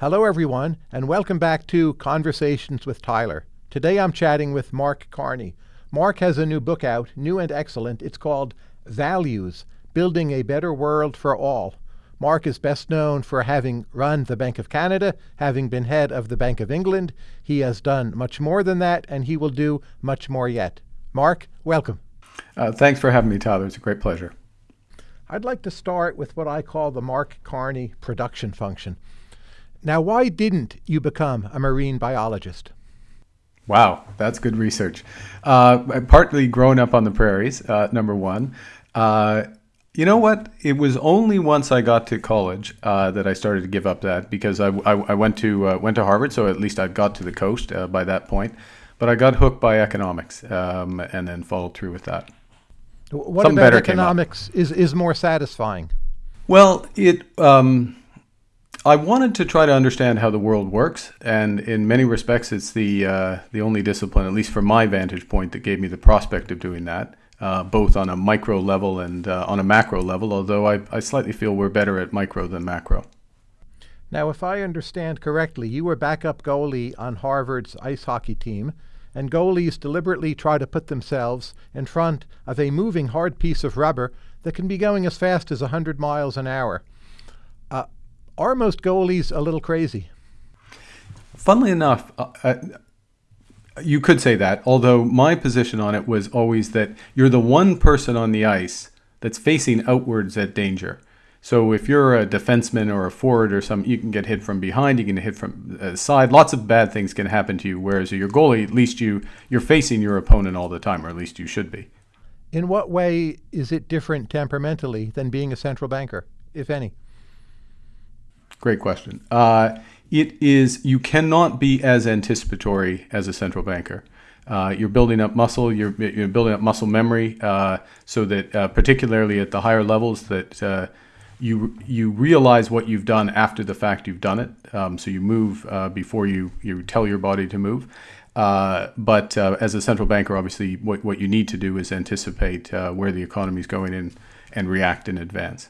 Hello, everyone, and welcome back to Conversations with Tyler. Today I'm chatting with Mark Carney. Mark has a new book out, new and excellent. It's called Values Building a Better World for All. Mark is best known for having run the Bank of Canada, having been head of the Bank of England. He has done much more than that, and he will do much more yet. Mark, welcome. Uh, thanks for having me, Tyler. It's a great pleasure. I'd like to start with what I call the Mark Carney production function. Now, why didn't you become a marine biologist? Wow, that's good research. Uh, partly growing up on the prairies, uh, number one. Uh, you know what? It was only once I got to college uh, that I started to give up that because I, I, I went to uh, went to Harvard, so at least I got to the coast uh, by that point. But I got hooked by economics um, and then followed through with that. What Something about economics is, is more satisfying? Well, it. Um, I wanted to try to understand how the world works, and in many respects, it's the uh, the only discipline, at least from my vantage point, that gave me the prospect of doing that, uh, both on a micro level and uh, on a macro level. Although I, I slightly feel we're better at micro than macro. Now, if I understand correctly, you were backup goalie on Harvard's ice hockey team, and goalies deliberately try to put themselves in front of a moving hard piece of rubber that can be going as fast as 100 miles an hour. Uh, are most goalies a little crazy? Funnily enough, uh, uh, you could say that, although my position on it was always that you're the one person on the ice that's facing outwards at danger. So if you're a defenseman or a forward or some, you can get hit from behind, you can hit from the side. Lots of bad things can happen to you. Whereas your goalie, at least you you're facing your opponent all the time, or at least you should be. In what way is it different temperamentally than being a central banker, if any? Great question. Uh, it is you cannot be as anticipatory as a central banker. Uh, you're building up muscle. You're, you're building up muscle memory, uh, so that uh, particularly at the higher levels, that uh, you you realize what you've done after the fact you've done it. Um, so you move uh, before you you tell your body to move. Uh, but as a central banker, obviously, what, what you need to do is anticipate where the economy is going in and react in advance.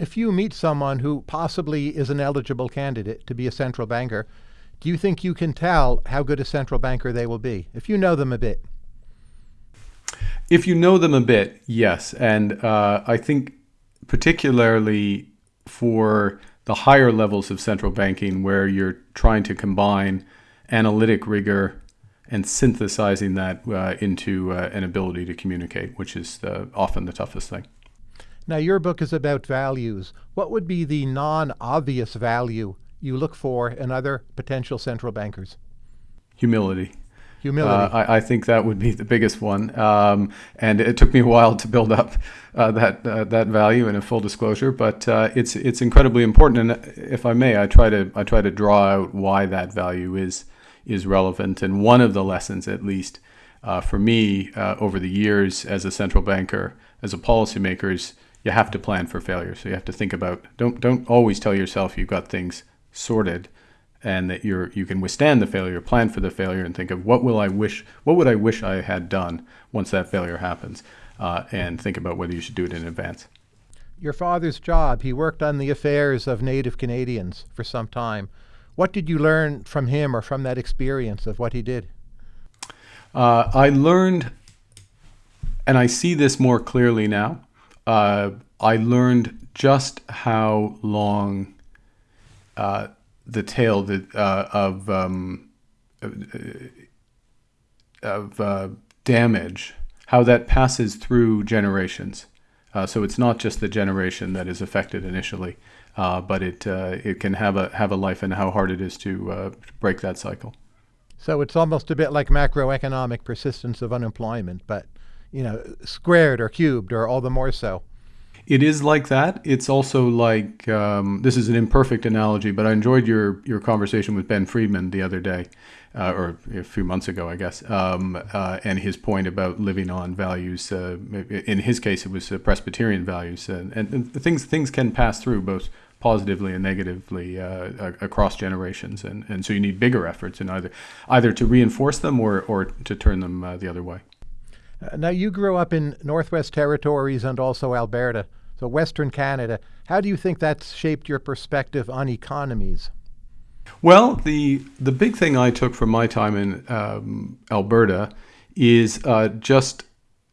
If you meet someone who possibly is an eligible candidate to be a central banker, do you think you can tell how good a central banker they will be if you know them a bit? If you know them a bit, yes. And uh, I think particularly for the higher levels of central banking where you're trying to combine analytic rigor and synthesizing that uh, into uh, an ability to communicate, which is often the toughest thing. Now, your book is about values. What would be the non obvious value you look for in other potential central bankers? Humility. Humility. Uh, I, I, think that would be the biggest one, um, and it took me a while to build up uh, that uh, that value in a full disclosure. But uh, it's it's incredibly important, and if I may, I try to I try to draw out why that value is is relevant. And one of the lessons, at least uh, for me, uh, over the years as a central banker, as a policymaker, is you have to plan for failure. So you have to think about don't don't always tell yourself you've got things sorted and that you're you can withstand the failure, plan for the failure, and think of what will I wish, what would I wish I had done once that failure happens, uh, and think about whether you should do it in advance. Your father's job, he worked on the affairs of Native Canadians for some time. What did you learn from him or from that experience of what he did? Uh, I learned, and I see this more clearly now. Uh, I learned just how long uh, the tale that uh, of um, of uh, damage, how that passes through generations. Uh, so it's not just the generation that is affected initially, uh, but it uh, it can have a have a life, and how hard it is to uh, break that cycle. So it's almost a bit like macroeconomic persistence of unemployment, but you know, squared or cubed, or all the more so. It is like that. It's also like um, this is an imperfect analogy, but I enjoyed your your conversation with Ben Friedman the other day, uh, or a few months ago, I guess, um, uh, and his point about living on values. Uh, in his case, it was uh, Presbyterian values, and, and, things things can pass through both positively and negatively uh, across generations, and, and so you need bigger efforts in either either to reinforce them or or to turn them uh, the other way. Now, you grew up in Northwest Territories and also Alberta. So, Western Canada, how do you think that's shaped your perspective on economies? Well, the the big thing I took from my time in um, Alberta is uh, just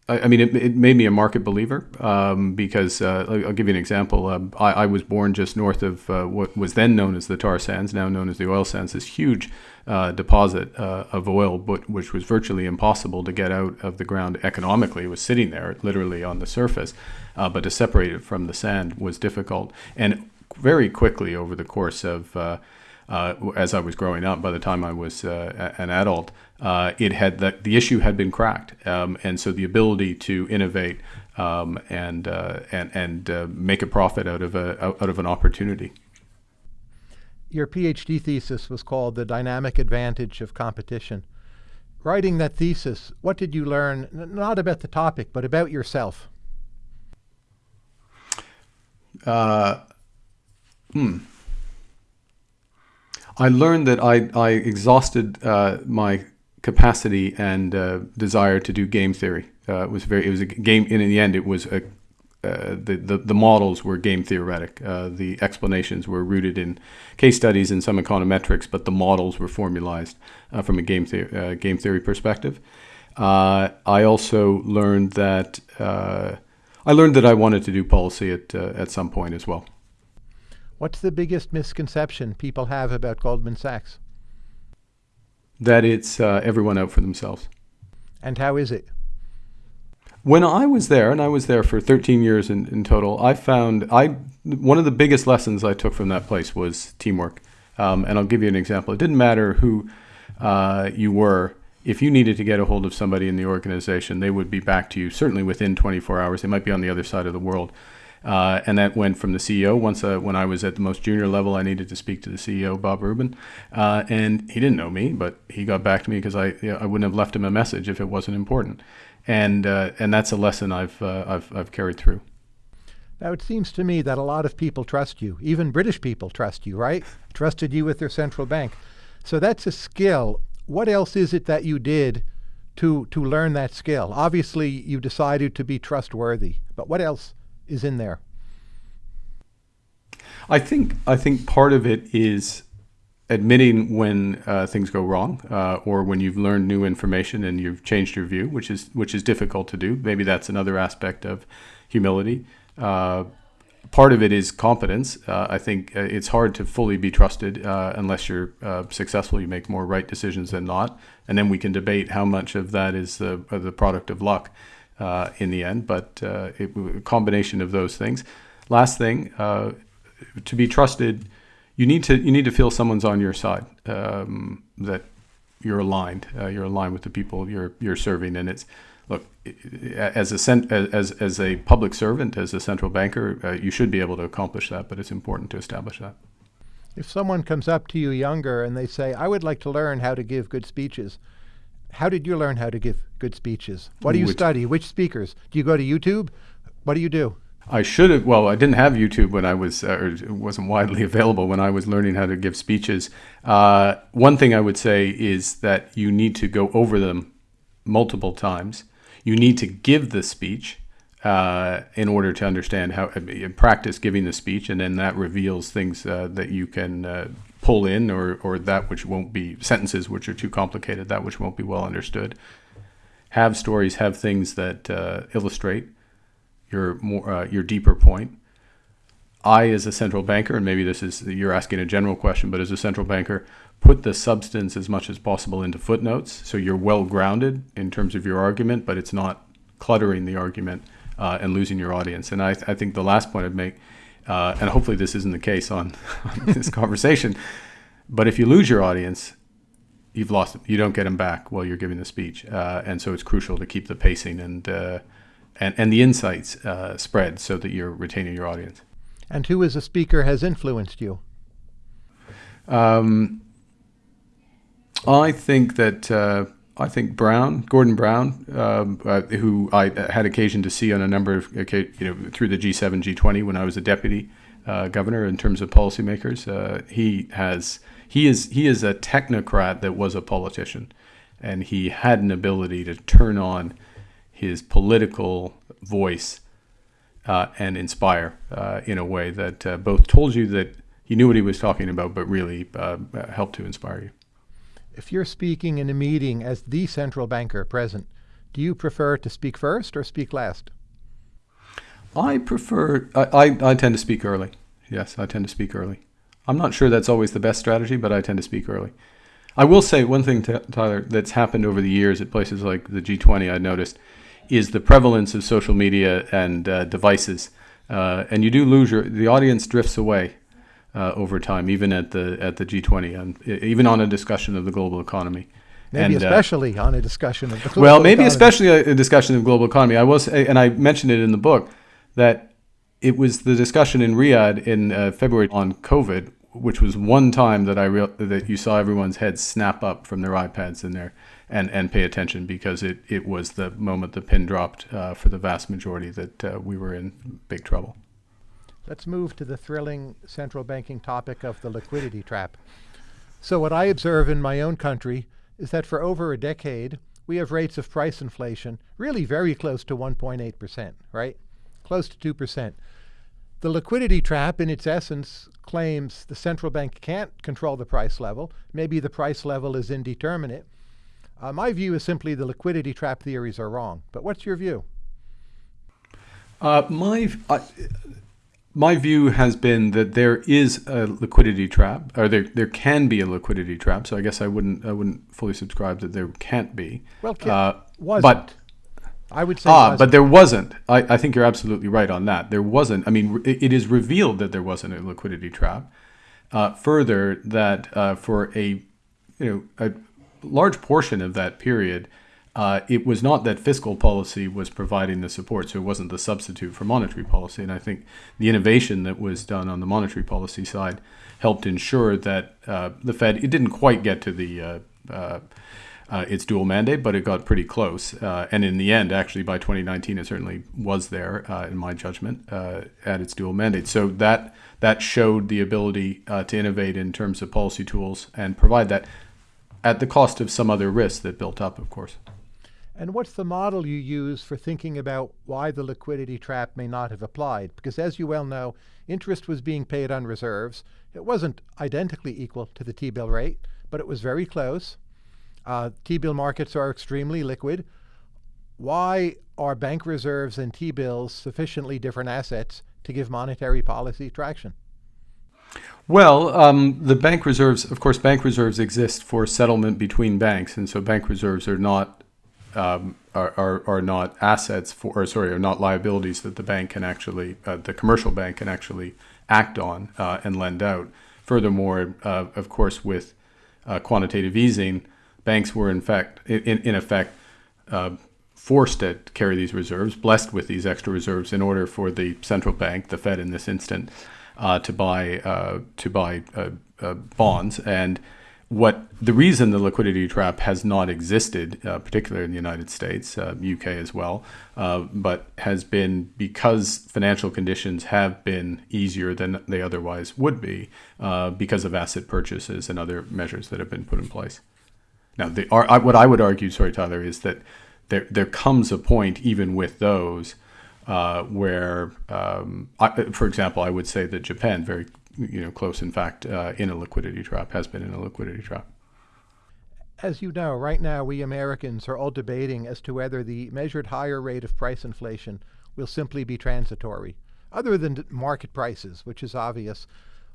I, mean, it, it, made me a market believer um, because uh, I'll give you an example. Uh, I, I, was born just north of uh, what was then known as the tar sands, now known as the oil sands, this huge uh, deposit uh, of oil, but which was virtually impossible to get out of the ground economically. It was sitting there, literally on the surface, uh, but to separate it from the sand was difficult. And very quickly, over the course of uh, as I was growing up. By the time I was uh, an adult, uh, it had the, the issue had been cracked, um, and so the ability to innovate um, and uh, and and uh, make a profit out of a out of an opportunity. Your PhD thesis was called "The Dynamic Advantage of Competition." Writing that thesis, what did you learn? Not about the topic, but about yourself. Uh, hmm. I learned that I, I exhausted uh, my capacity and uh, desire to do game theory. Uh, it was very it was a game. In the end, it was a uh, the, the, the models were game theoretic. Uh, the explanations were rooted in case studies and some econometrics, but the models were formalized uh, from a game, the- game theory perspective. I also learned that I learned that I wanted to do policy at at some point as well. What's the biggest misconception people have about Goldman Sachs? That it's uh, everyone out for themselves. And how is it? When I was there, and I was there for 13 years in, in total, I found I one of the biggest lessons I took from that place was teamwork. Um, and I'll give you an example. It didn't matter who uh, you were. If you needed to get a hold of somebody in the organization, they would be back to you certainly within 24 hours. They might be on the other side of the world. Uh, and that went from the CEO. Once uh, when I was at the most junior level, I needed to speak to the CEO, Bob Rubin, uh, and he didn't know me, but he got back to me because I you know, I wouldn't have left him a message if it wasn't important, and uh, and that's a lesson I've uh, I've I've carried through. Now it seems to me that a lot of people trust you. Even British people trust you, right? Trusted you with their central bank. So that's a skill. What else is it that you did to to learn that skill? Obviously, you decided to be trustworthy, but what else is in there? I think I think part of it is admitting when uh, things go wrong, uh, or when you've learned new information and you've changed your view, which is which is difficult to do. Maybe that's another aspect of humility. Uh, part of it is competence. Uh, I think uh, it's hard to fully be trusted uh, unless you're successful. You make more right decisions than not, and then we can debate how much of that is the the product of luck in the end, but it, a combination of those things. Last thing, to be trusted, you need to you need to feel someone's on your side, um, that you're aligned, uh, you're aligned with the people you're you're serving, and it's look as a cent, as as a public servant, as a central banker, uh, you should be able to accomplish that, but it's important to establish that. If someone comes up to you younger and they say, "I would like to learn how to give good speeches," how did you learn how to give good speeches? What do you Which, study? Which speakers? Do you go to YouTube? What do you do? I should have. Well, I didn't have YouTube when I was, uh, or it wasn't widely available when I was learning how to give speeches. Uh, one thing I would say is that you need to go over them multiple times. You need to give the speech uh, in order to understand how uh, practice giving the speech, and then that reveals things uh, that you can uh, pull in, or or that which won't be sentences which are too complicated, that which won't be well understood. Have stories, have things that illustrate your more uh, your deeper point. I, as a central banker, and maybe this is you're asking a general question, but as a central banker, put the substance as much as possible into footnotes, so you're well grounded in terms of your argument, but it's not cluttering the argument uh, and losing your audience. And I, I, think the last point I'd make, uh, and hopefully this isn't the case on, on this conversation, but if you lose your audience, you've lost them. You don't get them back while you're giving the speech, uh, and so it's crucial to keep the pacing and uh, and and the insights uh, spread so that you're retaining your audience. And who, as a speaker, has influenced you? Um, I think that uh, I think Brown, Gordon Brown, um, uh, who I had occasion to see on a number of, you know, through the G7, G20 when I was a deputy uh, governor in terms of policymakers. Uh, he has he is he is a technocrat that was a politician, and he had an ability to turn on his political voice uh, and inspire uh, in a way that uh, both told you that he knew what he was talking about, but really uh, helped to inspire you. If you're speaking in a meeting as the central banker present, do you prefer to speak first or speak last? I prefer, I, I, I, tend to speak early. Yes, I tend to speak early. I'm not sure that's always the best strategy, but I tend to speak early. I will say one thing, Tyler, that's happened over the years at places like the G20, I noticed, is the prevalence of social media and uh, devices. Uh, and you do lose your, the audience drifts away uh, over time, even at the at the G20, and even on a discussion of the global economy. Maybe and, uh, especially on a discussion of the global well, maybe economy. especially a, a, discussion of global economy. I was, and I mentioned it in the book that it was the discussion in Riyadh in uh, February on COVID, which was one time that I real that you saw everyone's heads snap up from their iPads in there and and pay attention because it it was the moment the pin dropped uh, for the vast majority that uh, we were in big trouble. Let's move to the thrilling central banking topic of the liquidity trap. So what I observe in my own country is that for over a decade, we have rates of price inflation really very close to 1.8%, right? Close to 2%. The liquidity trap, in its essence, claims the central bank can't control the price level. Maybe the price level is indeterminate. Uh, my view is simply the liquidity trap theories are wrong. But what's your view? Uh, my, uh, my view has been that there is a liquidity trap, or there there can be a liquidity trap. So I guess I wouldn't I wouldn't fully subscribe that there can't be. Well, can, uh, wasn't. But I would say ah, but there wasn't. I, I think you're absolutely right on that. There wasn't. I mean, it, it is revealed that there wasn't a liquidity trap. Uh, further, that uh, for a you know a large portion of that period uh, it was not that fiscal policy was providing the support, so it wasn't the substitute for monetary policy. And I think the innovation that was done on the monetary policy side helped ensure that uh, the Fed it didn't quite get to the uh, uh, uh its dual mandate, but it got pretty close. Uh, and in the end, actually, by 2019, it certainly was there, in my judgment, at its dual mandate. So that that showed the ability to innovate in terms of policy tools and provide that at the cost of some other risks that built up, of course. And what's the model you use for thinking about why the liquidity trap may not have applied? Because as you well know, interest was being paid on reserves. It wasn't identically equal to the T-bill rate, but it was very close. Uh, T-bill markets are extremely liquid. Why are bank reserves and T-bills sufficiently different assets to give monetary policy traction? Well, um, the bank reserves, of course, bank reserves exist for settlement between banks, and so bank reserves are not um, are, are, are not assets for, or sorry, are not liabilities that the bank can actually, uh, the commercial bank can actually act on uh, and lend out. Furthermore, uh, of course, with uh, quantitative easing, banks were in fact, in, in effect, uh, forced to carry these reserves, blessed with these extra reserves, in order for the central bank, the Fed in this instant, uh, to buy to buy bonds and what the reason the liquidity trap has not existed, uh, particularly in the United States, uh, UK as well, uh, but has been because financial conditions have been easier than they otherwise would be uh, because of asset purchases and other measures that have been put in place. Now, the, what I would argue, sorry, Tyler, is that there there comes a point even with those. Uh, where, um, I, for example, I would say that Japan very you know, close, in fact, uh, in a liquidity trap, has been in a liquidity trap. As you know, right now we Americans are all debating as to whether the measured higher rate of price inflation will simply be transitory. Other than market prices, which is obvious,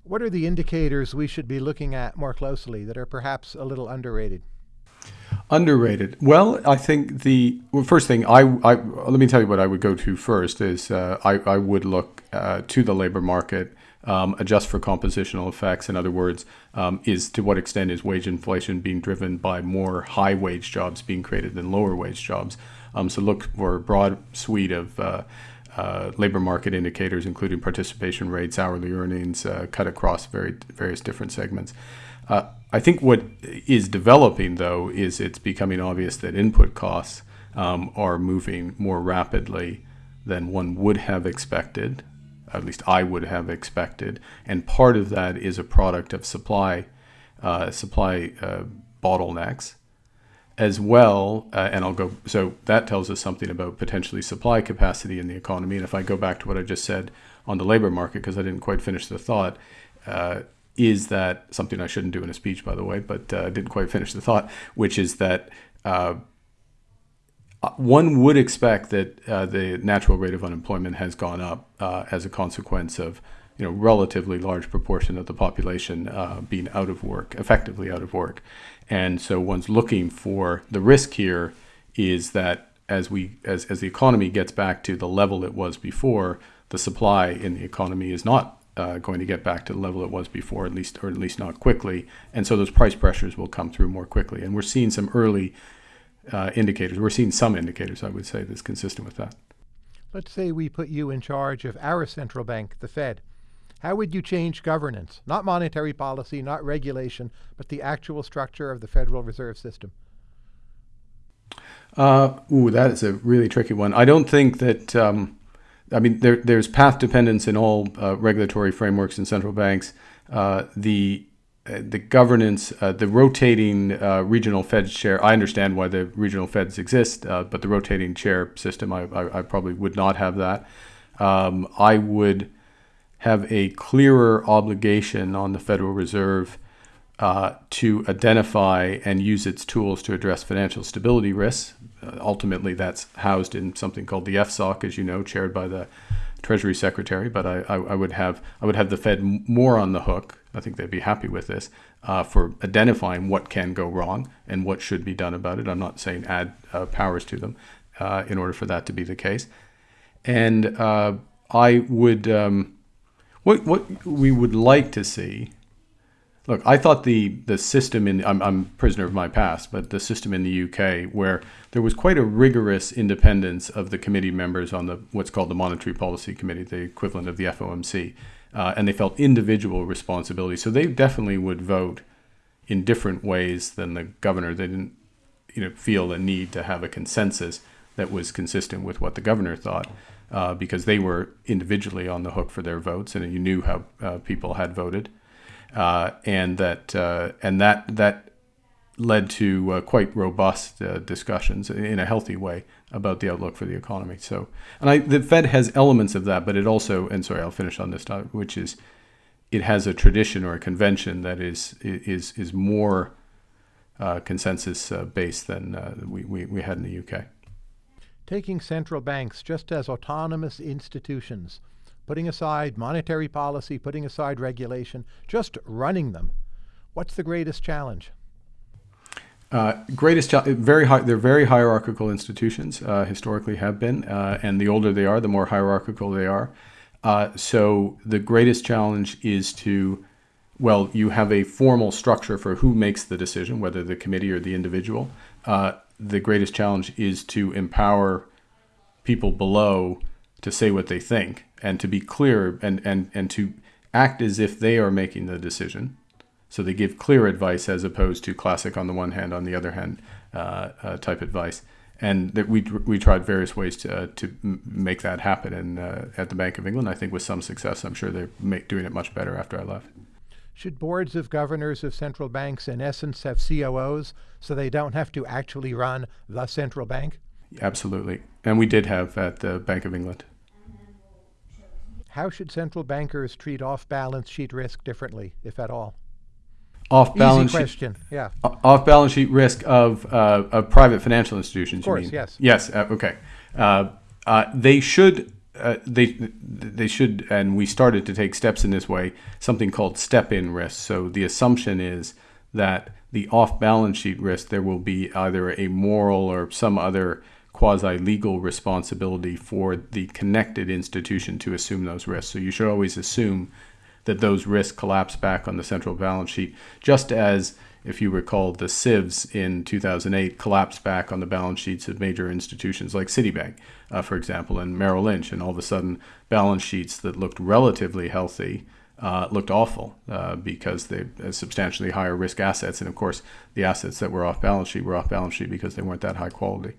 what are the indicators we should be looking at more closely that are perhaps a little underrated? Underrated. Well, I think the well, first thing I, I, let me tell you what I would go to first is uh, I, I would look uh, to the labor market um, adjust for compositional effects. In other words, um, is to what extent is wage inflation being driven by more high wage jobs being created than lower wage jobs? Um, so look for a broad suite of uh, uh, labor market indicators, including participation rates, hourly earnings, uh, cut across very various different segments. Uh, I think what is developing, though, is it's becoming obvious that input costs um, are moving more rapidly than one would have expected at least I would have expected. And part of that is a product of supply uh, supply uh, bottlenecks as well. Uh, and I'll go. So that tells us something about potentially supply capacity in the economy. And if I go back to what I just said on the labor market, because I didn't quite finish the thought. Uh, is that something I shouldn't do in a speech, by the way, but uh, didn't quite finish the thought, which is that uh, one would expect that uh, the natural rate of unemployment has gone up uh, as a consequence of you know relatively large proportion of the population uh, being out of work, effectively out of work, and so one's looking for the risk here is that as we as, as the economy gets back to the level it was before, the supply in the economy is not uh, going to get back to the level it was before, at least or at least not quickly, and so those price pressures will come through more quickly. And we're seeing some early uh, indicators. We're seeing some indicators, I would say, that's consistent with that. Let's say we put you in charge of our central bank, the Fed. How would you change governance? Not monetary policy, not regulation, but the actual structure of the Federal Reserve System. Uh, ooh, that is a really tricky one. I don't think that. Um, I mean, there, there's path dependence in all uh, regulatory frameworks and central banks. Uh, the uh, the governance, uh, the rotating uh, regional Fed chair. I understand why the regional Feds exist, but the rotating chair system, I, I, I probably would not have that. Um, I would have a clearer obligation on the Federal Reserve to identify and use its tools to address financial stability risks. Uh, ultimately, that's housed in something called the FSOC, as you know, chaired by the Treasury Secretary. But I, I, I would have I would have the Fed more on the hook. I think they'd be happy with this uh, for identifying what can go wrong and what should be done about it. I'm not saying add uh, powers to them uh, in order for that to be the case. And uh, I would um, what what we would like to see Look, I thought the the system in I'm I'm prisoner of my past, but the system in the UK where there was quite a rigorous independence of the committee members on the what's called the Monetary Policy Committee, the equivalent of the FOMC, uh, and they felt individual responsibility. So they definitely would vote in different ways than the governor. They didn't, you know, feel a need to have a consensus that was consistent with what the governor thought. Uh, because they were individually on the hook for their votes, and you knew how uh, people had voted and that uh, and that that led to uh, quite robust uh, discussions in a healthy way about the outlook for the economy. So, and I, the Fed has elements of that, but it also, and sorry, I'll finish on this, topic, which is it has a tradition or a convention that is is is more uh, consensus uh, based than we, we, we had in the UK. Taking central banks just as autonomous institutions putting aside monetary policy, putting aside regulation, just running them, what's the greatest challenge? Uh, greatest very high, they're very hierarchical institutions, uh, historically have been, uh, and the older they are, the more hierarchical they are. Uh, so the greatest challenge is to, well, you have a formal structure for who makes the decision, whether the committee or the individual. Uh, the greatest challenge is to empower people below to say what they think and to be clear and, and, and to act as if they are making the decision. So they give clear advice as opposed to classic on the one hand, on the other hand uh, uh, type advice. And that we, we tried various ways to, uh, to make that happen. And uh, at the Bank of England, I think with some success, I'm sure they're make, doing it much better after I left. Should boards of governors of central banks, in essence, have COOs so they don't have to actually run the central bank? Absolutely. And we did have at the Bank of England. How should central bankers treat off-balance sheet risk differently, if at all? Off balance Easy question. Sheet, yeah. Off balance sheet risk of, uh, of private financial institutions. Of course, you mean? yes. Yes. Uh, okay. Uh, uh they should. Uh, they they should, and we started to take steps in this way. Something called step-in risk. So the assumption is that the off-balance sheet risk there will be either a moral or some other quasi legal responsibility for the connected institution to assume those risks. So you should always assume that those risks collapse back on the central balance sheet, just as if you recall, the CIVs in 2008 collapsed back on the balance sheets of major institutions like Citibank, uh, for example, and Merrill Lynch, and all of a sudden, balance sheets that looked relatively healthy uh, looked awful uh, because they had substantially higher risk assets, and of course, the assets that were off balance sheet were off balance sheet because they weren't that high quality.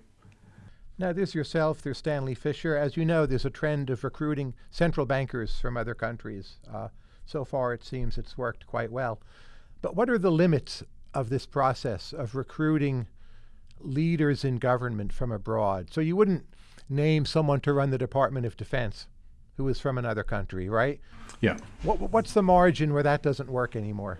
Now, there's yourself, there's Stanley Fischer. As you know, there's a trend of recruiting central bankers from other countries. Uh, so far, it seems it's worked quite well. But what are the limits of this process of recruiting leaders in government from abroad? So you wouldn't name someone to run the Department of Defense who is from another country, right? Yeah. What, what's the margin where that doesn't work anymore?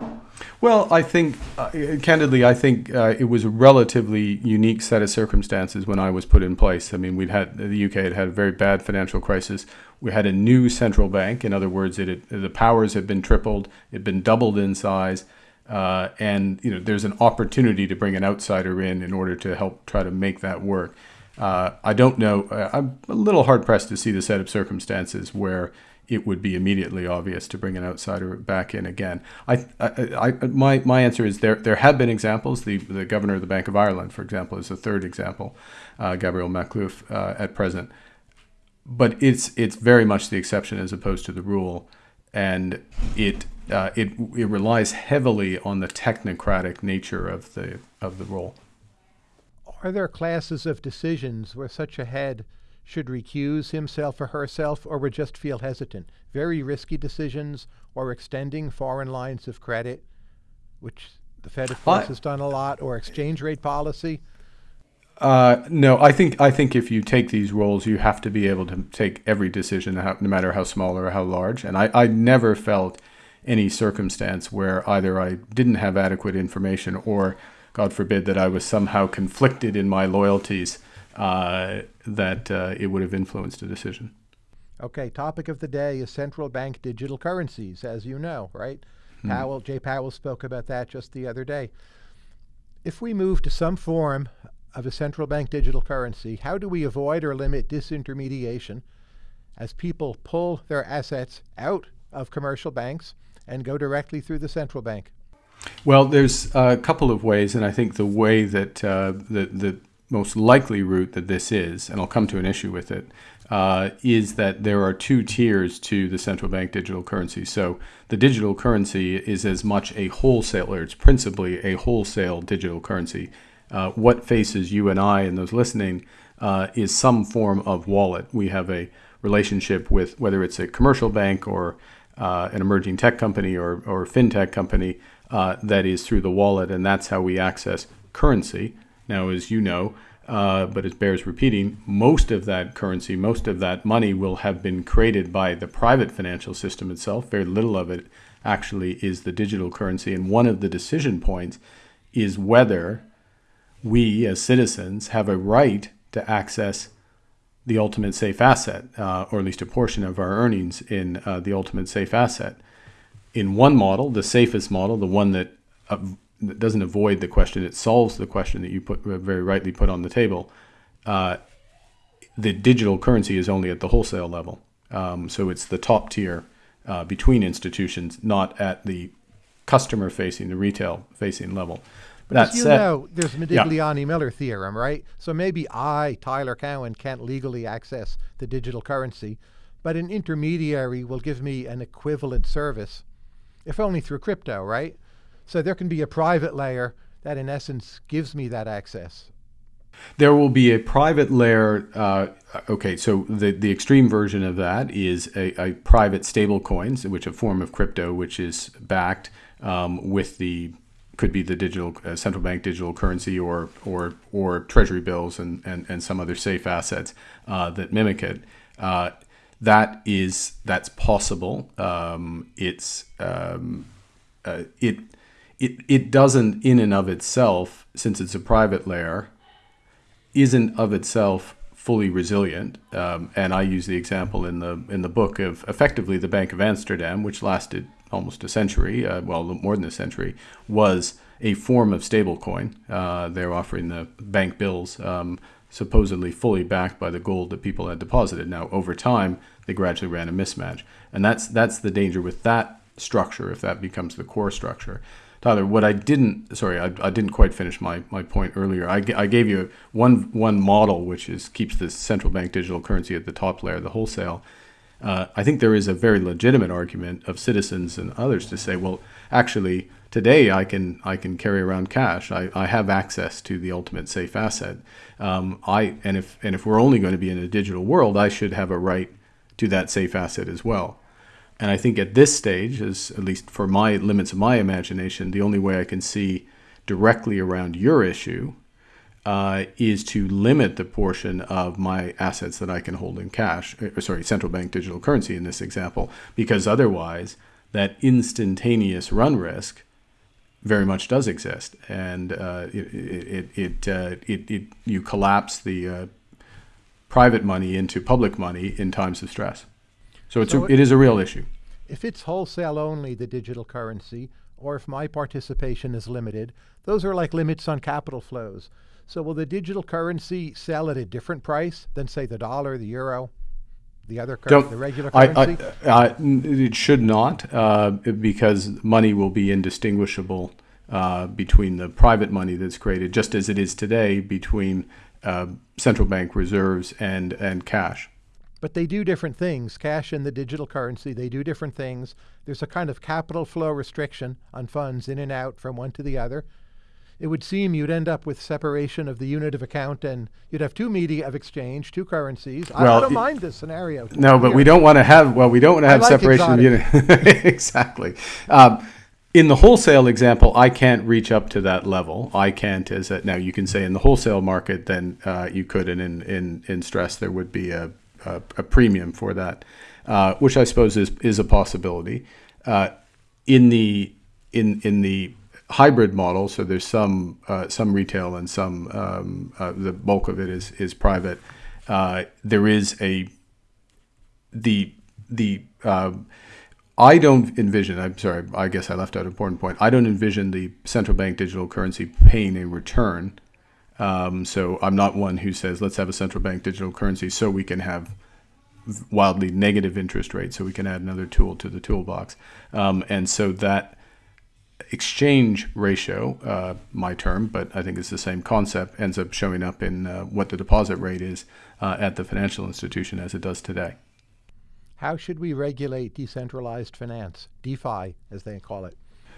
Well, I think, uh, candidly, I think uh, it was a relatively unique set of circumstances when I was put in place. I mean, we'd had the UK had had a very bad financial crisis. We had a new central bank. In other words, it had, the powers had been tripled. It had been doubled in size. Uh, and you know, there's an opportunity to bring an outsider in in order to help try to make that work. Uh, I don't know. Uh, I'm a little hard pressed to see the set of circumstances where it would be immediately obvious to bring an outsider back in again. I, I, I, my, my answer is there. There have been examples. The the governor of the Bank of Ireland, for example, is a third example. Uh, Gabriel Makhlouf uh, at present, but it's it's very much the exception as opposed to the rule, and it uh, it it relies heavily on the technocratic nature of the of the role. Are there classes of decisions where such a head should recuse himself or herself, or would just feel hesitant? Very risky decisions, or extending foreign lines of credit, which the Fed, of course, I, has done a lot, or exchange rate policy. Uh, no, I think I think if you take these roles, you have to be able to take every decision, no matter how small or how large. And I, I never felt any circumstance where either I didn't have adequate information or, God forbid, that I was somehow conflicted in my loyalties, uh, that uh, it would have influenced a decision. Okay, topic of the day is central bank digital currencies, as you know, right? Hmm. Powell, Jay Powell spoke about that just the other day. If we move to some form of a central bank digital currency, how do we avoid or limit disintermediation as people pull their assets out of commercial banks and go directly through the central bank? Well, there's a couple of ways, and I think the way that uh, the, the most likely route that this is, and I'll come to an issue with it, uh, is that there are two tiers to the central bank digital currency. So the digital currency is as much a wholesaler, it's principally a wholesale digital currency. Uh, what faces you and I and those listening uh, is some form of wallet. We have a relationship with whether it's a commercial bank or uh, an emerging tech company or, or fintech company uh, that is through the wallet, and that's how we access currency. Now, as you know, uh, but it bears repeating, most of that currency, most of that money will have been created by the private financial system itself. Very little of it actually is the digital currency. And one of the decision points is whether we as citizens have a right to access the ultimate safe asset, uh, or at least a portion of our earnings in uh, the ultimate safe asset. In one model, the safest model, the one that, uh, that, doesn't avoid the question, it solves the question that you put very rightly put on the table. Uh, the digital currency is only at the wholesale level, um, so it's the top tier uh, between institutions, not at the customer facing, the retail facing level. But as you said, know, there's Modigliani yeah. Miller theorem, right? So maybe I, Tyler Cowen, can't legally access the digital currency, but an intermediary will give me an equivalent service, if only through crypto, right? So there can be a private layer that, in essence, gives me that access. There will be a private layer. Uh, okay, so the, the extreme version of that is a, a private stable coins, which a form of crypto, which is backed um, with the could be the digital uh, central bank digital currency or or or treasury bills and and, and some other safe assets uh, that mimic it. That is that's possible. Um, it's um, uh, it it it doesn't in and of itself, since it's a private layer, isn't of itself fully resilient. Um, and I use the example in the in the book of effectively the Bank of Amsterdam, which lasted almost a century, uh, well, more than a century, was a form of stablecoin. Uh, they're offering the bank bills um, supposedly fully backed by the gold that people had deposited. Now, over time, they gradually ran a mismatch, and that's that's the danger with that structure if that becomes the core structure. Tyler, what I didn't, sorry, I, I didn't quite finish my, my point earlier. I, I gave you one one model which is keeps the central bank digital currency at the top layer, the wholesale, uh, I think there is a very legitimate argument of citizens and others to say, well, actually, today I can I can carry around cash. I, I have access to the ultimate safe asset. Um, I and if and if we're only going to be in a digital world, I should have a right to that safe asset as well. And I think at this stage, as at least for my limits of my imagination, the only way I can see directly around your issue uh, is to limit the portion of my assets that I can hold in cash, or sorry, central bank digital currency in this example, because otherwise that instantaneous run risk very much does exist, and uh, it it it, uh, it, it, you collapse the uh, private money into public money in times of stress. So it's so a, it is a real issue. If it's wholesale only, the digital currency, or if my participation is limited, those are like limits on capital flows. So will the digital currency sell at a different price than, say, the dollar, the euro, the other currency, the regular currency? I, I, uh, it should not, uh, because money will be indistinguishable uh, between the private money that's created, just as it is today, between uh, central bank reserves and, and cash. But they do different things. Cash and the digital currency, they do different things. There's a kind of capital flow restriction on funds in and out from one to the other it would seem you'd end up with separation of the unit of account and you'd have two media of exchange, two currencies. Well, I, I don't mind this scenario. No, but we don't want to have, well, we don't want to have like separation of unit. exactly. Um, in the wholesale example, I can't reach up to that level. I can't, as now you can say in the wholesale market, then uh, you could, and in, in, in stress, there would be a, a, a premium for that, uh, which I suppose is, is a possibility. Uh, in the in in the hybrid model. So there's some uh, some retail and some um, uh, the bulk of it is is private. Uh, there is a the the um, I don't envision. I'm sorry. I guess I left out an important point. I don't envision the central bank digital currency paying a return. Um, so I'm not one who says let's have a central bank digital currency so we can have wildly negative interest rates so we can add another tool to the toolbox. Um, and so that exchange ratio, uh, my term, but I think it's the same concept, ends up showing up in uh, what the deposit rate is uh, at the financial institution as it does today. How should we regulate decentralized finance, DeFi, as they call it?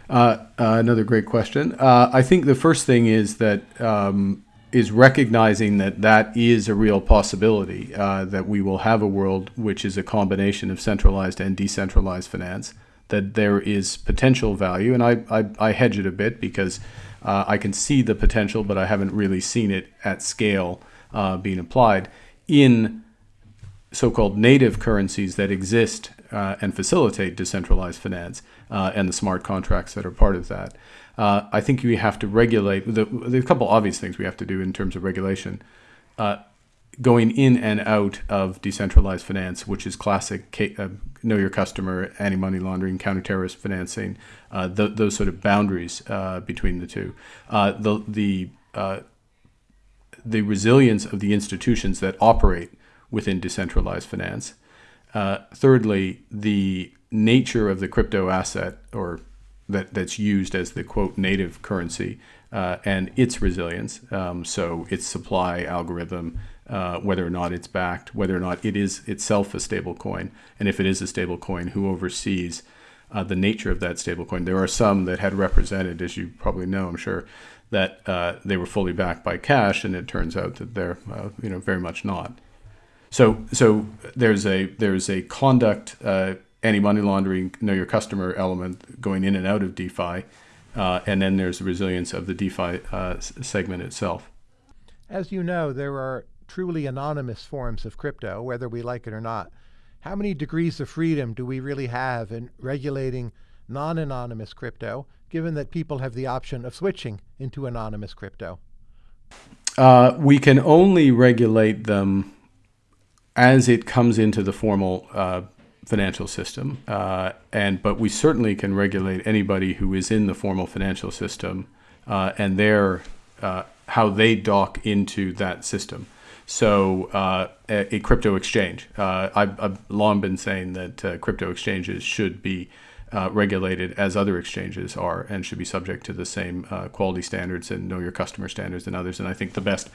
Uh, uh, another great question. Uh, I think the first thing is that um, is recognizing that that is a real possibility, that we will have a world which is a combination of centralized and decentralized finance that there is potential value, and I, I, I hedge it a bit because uh, I can see the potential, but I haven't really seen it at scale uh, being applied in so-called native currencies that exist uh, and facilitate decentralized finance uh, and the smart contracts that are part of that. Uh, I think we have to regulate. The, there's a couple obvious things we have to do in terms of regulation. Uh, going in and out of decentralized finance, which is classic uh, know your customer, anti money laundering, counter-terrorist financing, uh, th- those sort of boundaries between the two. The the the resilience of the institutions that operate within decentralized finance. Uh, thirdly, the nature of the crypto asset or that, that's used as the quote native currency uh, and its resilience. Um, so its supply algorithm, uh, whether or not it's backed, whether or not it is itself a stable coin, and if it is a stable coin, who oversees uh, the nature of that stable coin. There are some that had represented, as you probably know, I'm sure, that uh, they were fully backed by cash, and it turns out that they're uh, you know very much not. So so there's a there's a conduct uh, anti-money laundering, know your customer element going in and out of DeFi, uh, and then there's the resilience of the DeFi uh, segment itself. As you know, there are truly anonymous forms of crypto, whether we like it or not. How many degrees of freedom do we really have in regulating non-anonymous crypto, given that people have the option of switching into anonymous crypto? Uh, we can only regulate them as it comes into the formal uh, financial system, uh, and but we certainly can regulate anybody who is in the formal financial system uh, and their uh, how they dock into that system. So uh, a, a, crypto exchange. Uh, I've, I've, long been saying that crypto exchanges should be regulated as other exchanges are and should be subject to the same quality standards and know your customer standards and others. And I think the best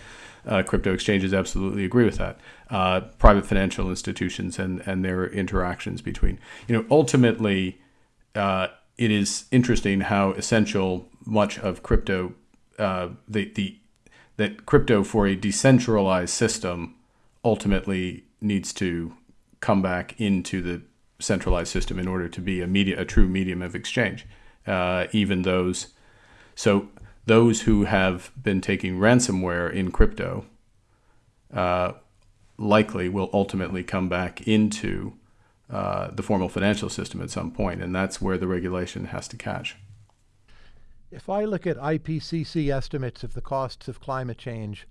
uh, crypto exchanges absolutely agree with that. Uh, private financial institutions and, and their interactions between, you know, ultimately, uh, it is interesting how essential much of crypto, uh, the, the, that crypto for a decentralized system ultimately needs to come back into the centralized system in order to be a media, a true medium of exchange. Uh, even those, so those who have been taking ransomware in crypto uh, likely will ultimately come back into uh, the formal financial system at some point, and that's where the regulation has to catch. If I look at IPCC estimates of the costs of climate change,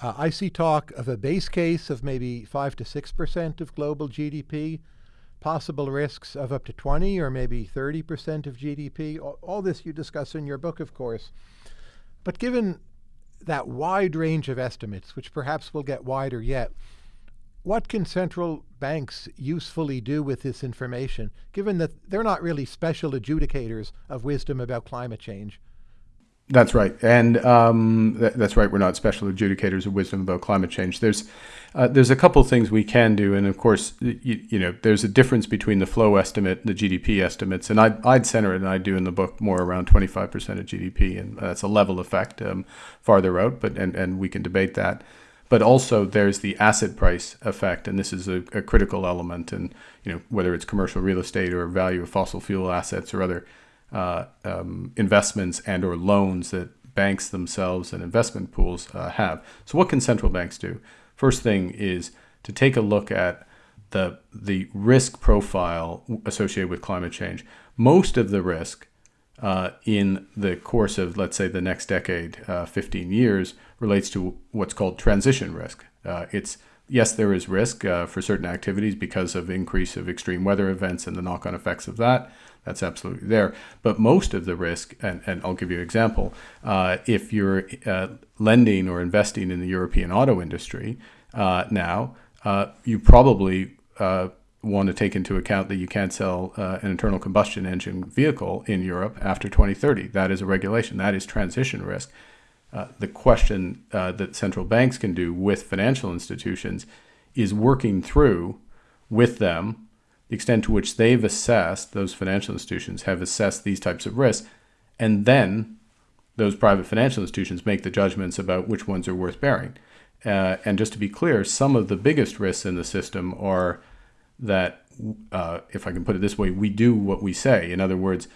uh, I see talk of a base case of maybe 5 to 6% of global GDP, possible risks of up to 20 or maybe 30% of GDP. All, all this you discuss in your book, of course. But given that wide range of estimates, which perhaps will get wider yet, what can central banks usefully do with this information, given that they're not really special adjudicators of wisdom about climate change? That's right, and um, th- that's right. We're not special adjudicators of wisdom about climate change. There's uh, there's a couple things we can do, and of course, you, you, know, there's a difference between the flow estimate, and the GDP estimates, and I'd, I'd center it, and I do in the book more around 25% of GDP, and that's a level effect um, farther out, but and and we can debate that. But also, there's the asset price effect, and this is a, a critical element, and you know, whether it's commercial real estate or value of fossil fuel assets or other uh, um, investments and or loans that banks themselves and investment pools uh, have. So what can central banks do? First thing is to take a look at the the risk profile associated with climate change. Most of the risk uh, in the course of, let's say, the next decade, uh, 15 years, relates to what's called transition risk. Uh, it's yes, there is risk uh, for certain activities because of increase of extreme weather events and the knock-on effects of that. That's absolutely there. But most of the risk, and, and I'll give you an example, uh, if you're uh, lending or investing in the European auto industry uh, now, uh, you probably uh, want to take into account that you can't sell uh, an internal combustion engine vehicle in Europe after 2030. That is a regulation. That is transition risk. the question that central banks can do with financial institutions is working through with them the extent to which they've assessed, those financial institutions have assessed these types of risks, and then those private financial institutions make the judgments about which ones are worth bearing. Uh, and just to be clear, some of the biggest risks in the system are that, uh, if I can put it this way, we do what we say. In other words,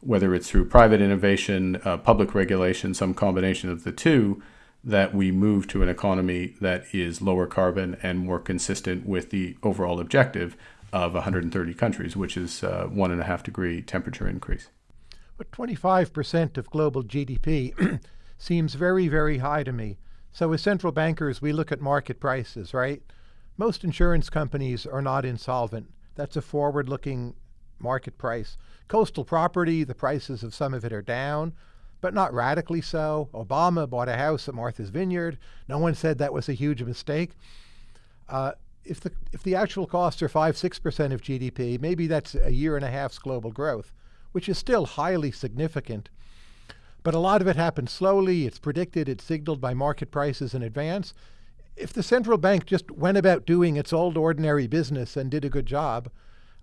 whether it's through private innovation, uh, public regulation, some combination of the two, that we move to an economy that is lower carbon and more consistent with the overall objective of 130 countries, which is uh, one and a half degree temperature increase. But 25% of global GDP seems very, very high to me. So as central bankers, we look at market prices, right? Most insurance companies are not insolvent. That's a forward-looking market price. Coastal property, the prices of some of it are down, but not radically so. Obama bought a house at Martha's Vineyard. No one said that was a huge mistake. Uh, if the if the actual costs are five six percent of GDP, maybe that's a year and a half's global growth, which is still highly significant. But a lot of it happens slowly. It's predicted. It's signaled by market prices in advance. If the central bank just went about doing its old ordinary business and did a good job,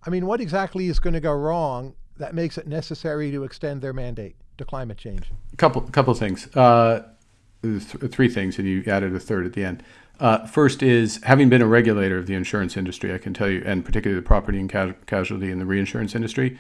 I mean, what exactly is going to go wrong that makes it necessary to extend their mandate to climate change? A couple, couple things. Uh, th- three things, and you added a third at the end. Uh, first is having been a regulator of the insurance industry, I can tell you, and particularly the property and ca- casualty and the reinsurance industry,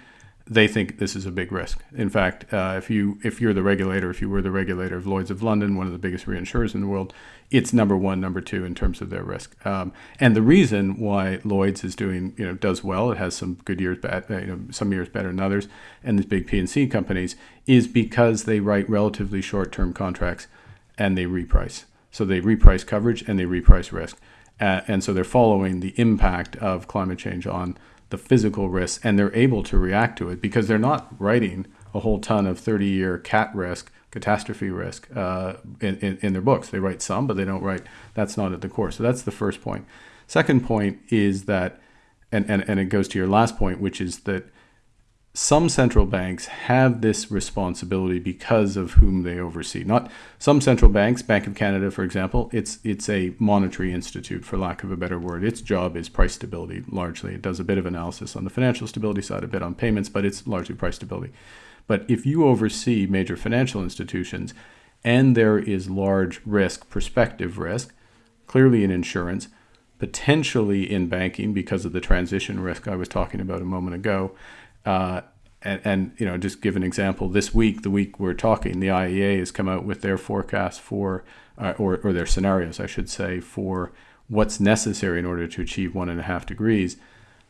they think this is a big risk. In fact, uh, if you if you're the regulator, if you were the regulator of Lloyd's of London, one of the biggest reinsurers in the world, it's number one, number two in terms of their risk. Um, and the reason why Lloyd's is doing you know does well, it has some good years, bad uh, you know some years better than others, and these big P&C companies is because they write relatively short-term contracts and they reprice. So they reprice coverage and they reprice risk. Uh, and so they're following the impact of climate change on the physical risks and they're able to react to it because they're not writing a whole ton of 30 year cat risk, catastrophe risk uh, in, in, in, their books. They write some, but they don't write, that's not at the core. So that's the first point. Second point is that, and, and, and it goes to your last point, which is that some central banks have this responsibility because of whom they oversee. Not some central banks, Bank of Canada, for example, it's it's a monetary institute, for lack of a better word. Its job is price stability largely. It does a bit of analysis on the financial stability side, a bit on payments, but it's largely price stability. But if you oversee major financial institutions and there is large risk, prospective risk, clearly in insurance, potentially in banking because of the transition risk I was talking about a moment ago, uh, and, and you know, just give an example. This week, the week we're talking, the IEA has come out with their forecast for, uh, or, or their scenarios, I should say, for what's necessary in order to achieve one and a half degrees.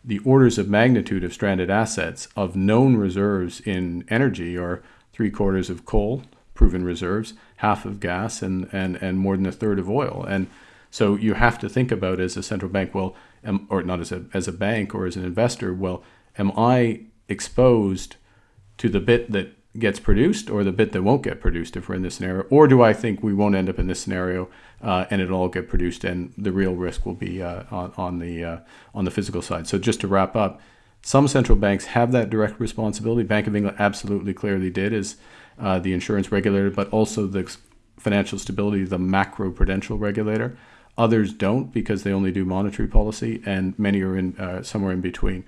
The orders of magnitude of stranded assets of known reserves in energy are three quarters of coal, proven reserves, half of gas, and, and, and more than a third of oil. And so you have to think about as a central bank, well, am, or not as a, as a bank or as an investor, well, am I exposed to the bit that gets produced or the bit that won't get produced if we're in this scenario? Or do I think we won't end up in this scenario uh, and it'll all get produced and the real risk will be uh, on, on, the, uh, on the physical side? So just to wrap up, some central banks have that direct responsibility. Bank of England absolutely clearly did as uh, the insurance regulator, but also the financial stability, the macro prudential regulator. Others don't because they only do monetary policy, and many are in uh, somewhere in between.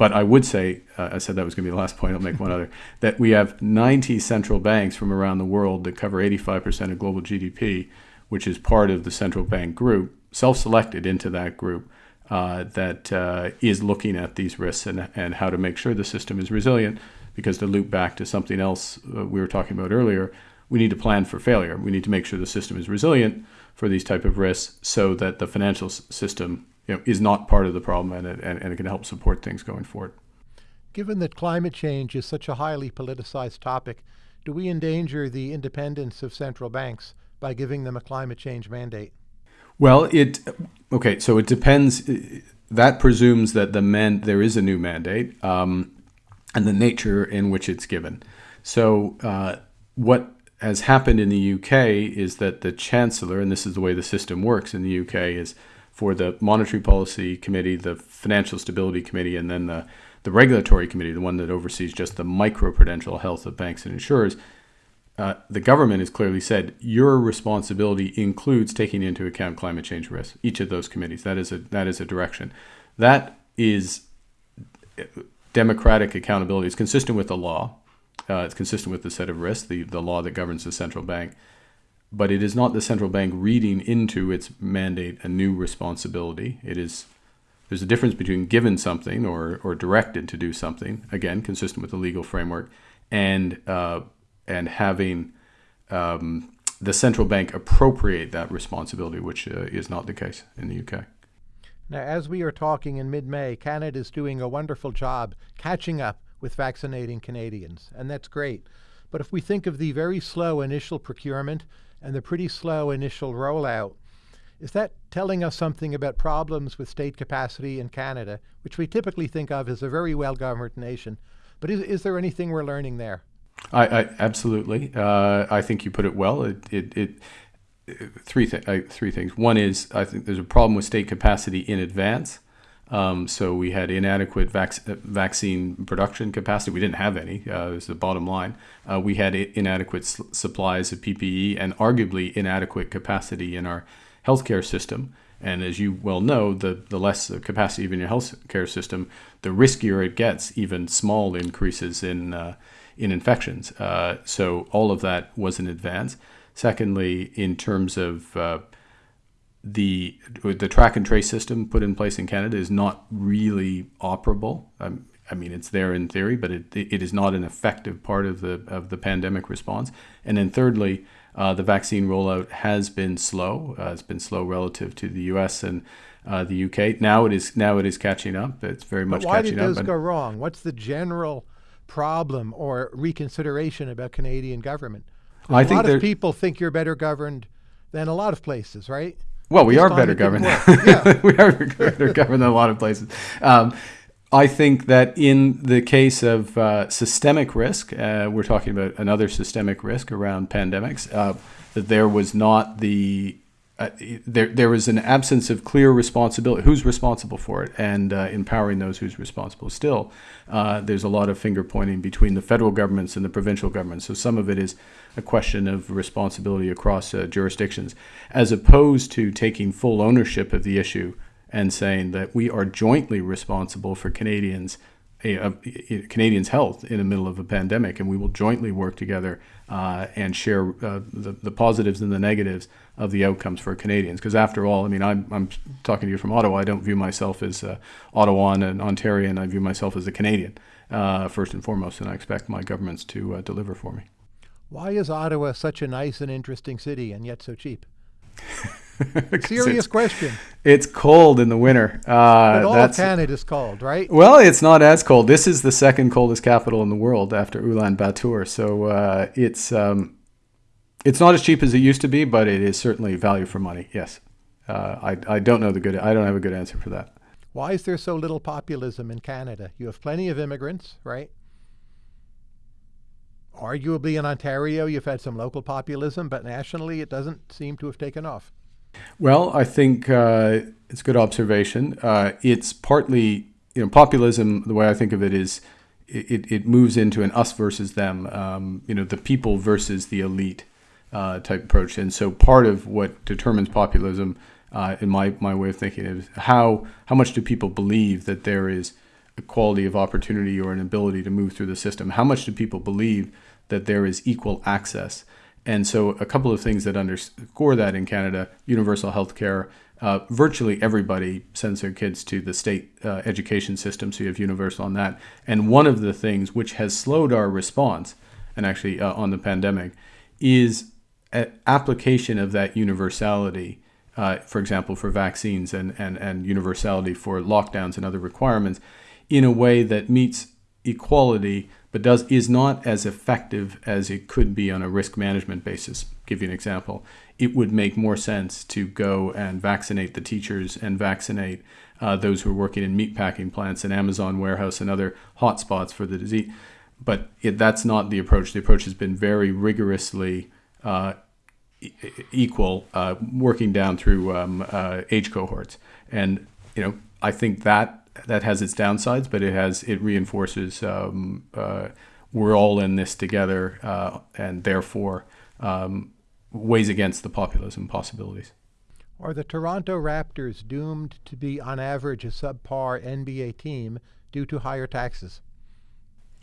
But I would say, uh, I said that was going to be the last point. I'll make one other. That we have 90 central banks from around the world that cover 85% of global GDP, which is part of the central bank group, self-selected into that group, uh, that uh, is looking at these risks and, and how to make sure the system is resilient. Because to loop back to something else uh, we were talking about earlier, we need to plan for failure. We need to make sure the system is resilient for these type of risks so that the financial system you know, is not part of the problem and it, and, and it can help support things going forward. Given that climate change is such a highly politicized topic, do we endanger the independence of central banks by giving them a climate change mandate? Well, it okay. So it depends. That presumes that the man there is a new mandate um, and the nature in which it's given. So uh, what has happened in the UK is that the chancellor, and this is the way the system works in the UK, is for the Monetary Policy Committee, the Financial Stability Committee, and then the, the Regulatory Committee, the one that oversees just the microprudential health of banks and insurers, uh, the government has clearly said your responsibility includes taking into account climate change risks. Each of those committees. That is a that is a direction. That is democratic accountability. It's consistent with the law. Uh, it's consistent with the set of risks, the, the law that governs the central bank but it is not the central bank reading into its mandate a new responsibility. It is there's a difference between given something or, or directed to do something, again, consistent with the legal framework, and uh, and having um, the central bank appropriate that responsibility, which uh, is not the case in the UK. Now, as we are talking in mid-May, Canada is doing a wonderful job catching up with vaccinating Canadians, and that's great. But if we think of the very slow initial procurement and the pretty slow initial rollout. Is that telling us something about problems with state capacity in Canada, which we typically think of as a very well governed nation? But is, is there anything we're learning there? I, I absolutely. Uh, I think you put it well. It, it, it three th- three things. One is I think there's a problem with state capacity in advance. Um, so we had inadequate vac- vaccine production capacity. We didn't have any. Uh, is the bottom line. Uh, we had inadequate s- supplies of PPE and arguably inadequate capacity in our healthcare system. And as you well know, the, the less capacity of your healthcare system, the riskier it gets, even small increases in uh, in infections. Uh, so all of that was in advance. Secondly, in terms of uh, the the track and trace system put in place in Canada is not really operable. Um, I mean, it's there in theory, but it, it is not an effective part of the of the pandemic response. And then thirdly, uh, the vaccine rollout has been slow. Uh, it's been slow relative to the U.S. and uh, the UK. Now it is now it is catching up. It's very much but why catching did those up. go wrong? What's the general problem or reconsideration about Canadian government? I a think lot of people think you're better governed than a lot of places, right? Well, we are better governed. Yeah. we are better governed than a lot of places. Um, I think that in the case of uh, systemic risk, uh, we're talking about another systemic risk around pandemics, uh, that there was not the uh, there, there was an absence of clear responsibility. Who's responsible for it, and uh, empowering those who's responsible. Still, uh, there's a lot of finger pointing between the federal governments and the provincial governments. So some of it is a question of responsibility across uh, jurisdictions, as opposed to taking full ownership of the issue and saying that we are jointly responsible for Canadians uh, Canadians' health in the middle of a pandemic, and we will jointly work together uh, and share the, the positives and the negatives of the outcomes for Canadians. Because after all, I mean, I'm, I'm talking to you from Ottawa. I don't view myself as uh, Ottawan and Ontarian. I view myself as a Canadian, uh, first and foremost, and I expect my governments to uh, deliver for me. Why is Ottawa such a nice and interesting city and yet so cheap? Serious question. It's cold in the winter. Uh, but all that's, Canada's cold, right? Well, it's not as cold. This is the second coldest capital in the world after Ulaanbaatar. So uh, it's um, it's not as cheap as it used to be, but it is certainly value for money. Yes, uh, I I don't know the good. I don't have a good answer for that. Why is there so little populism in Canada? You have plenty of immigrants, right? Arguably in Ontario, you've had some local populism, but nationally, it doesn't seem to have taken off. Well, I think uh, it's a good observation. Uh, it's partly, you know, populism. The way I think of it is, it, it moves into an us versus them. Um, you know, the people versus the elite uh, type approach. And so, part of what determines populism, uh, in my my way of thinking, is how how much do people believe that there is equality of opportunity or an ability to move through the system? How much do people believe that there is equal access? And so, a couple of things that underscore that in Canada universal health care. Uh, virtually everybody sends their kids to the state uh, education system, so you have universal on that. And one of the things which has slowed our response, and actually uh, on the pandemic, is application of that universality. Uh, for example, for vaccines and, and, and universality for lockdowns and other requirements, in a way that meets equality but does is not as effective as it could be on a risk management basis. give you an example. It would make more sense to go and vaccinate the teachers and vaccinate uh, those who are working in meatpacking plants and Amazon warehouse and other hotspots for the disease. But it, that's not the approach. The approach has been very rigorously uh, equal, uh, working down through um, uh, age cohorts. And you know, I think that that has its downsides, but it has it reinforces um, we're all in this together, and therefore um, weighs against the populism possibilities. Are the Toronto Raptors doomed to be, on average, a subpar NBA team due to higher taxes?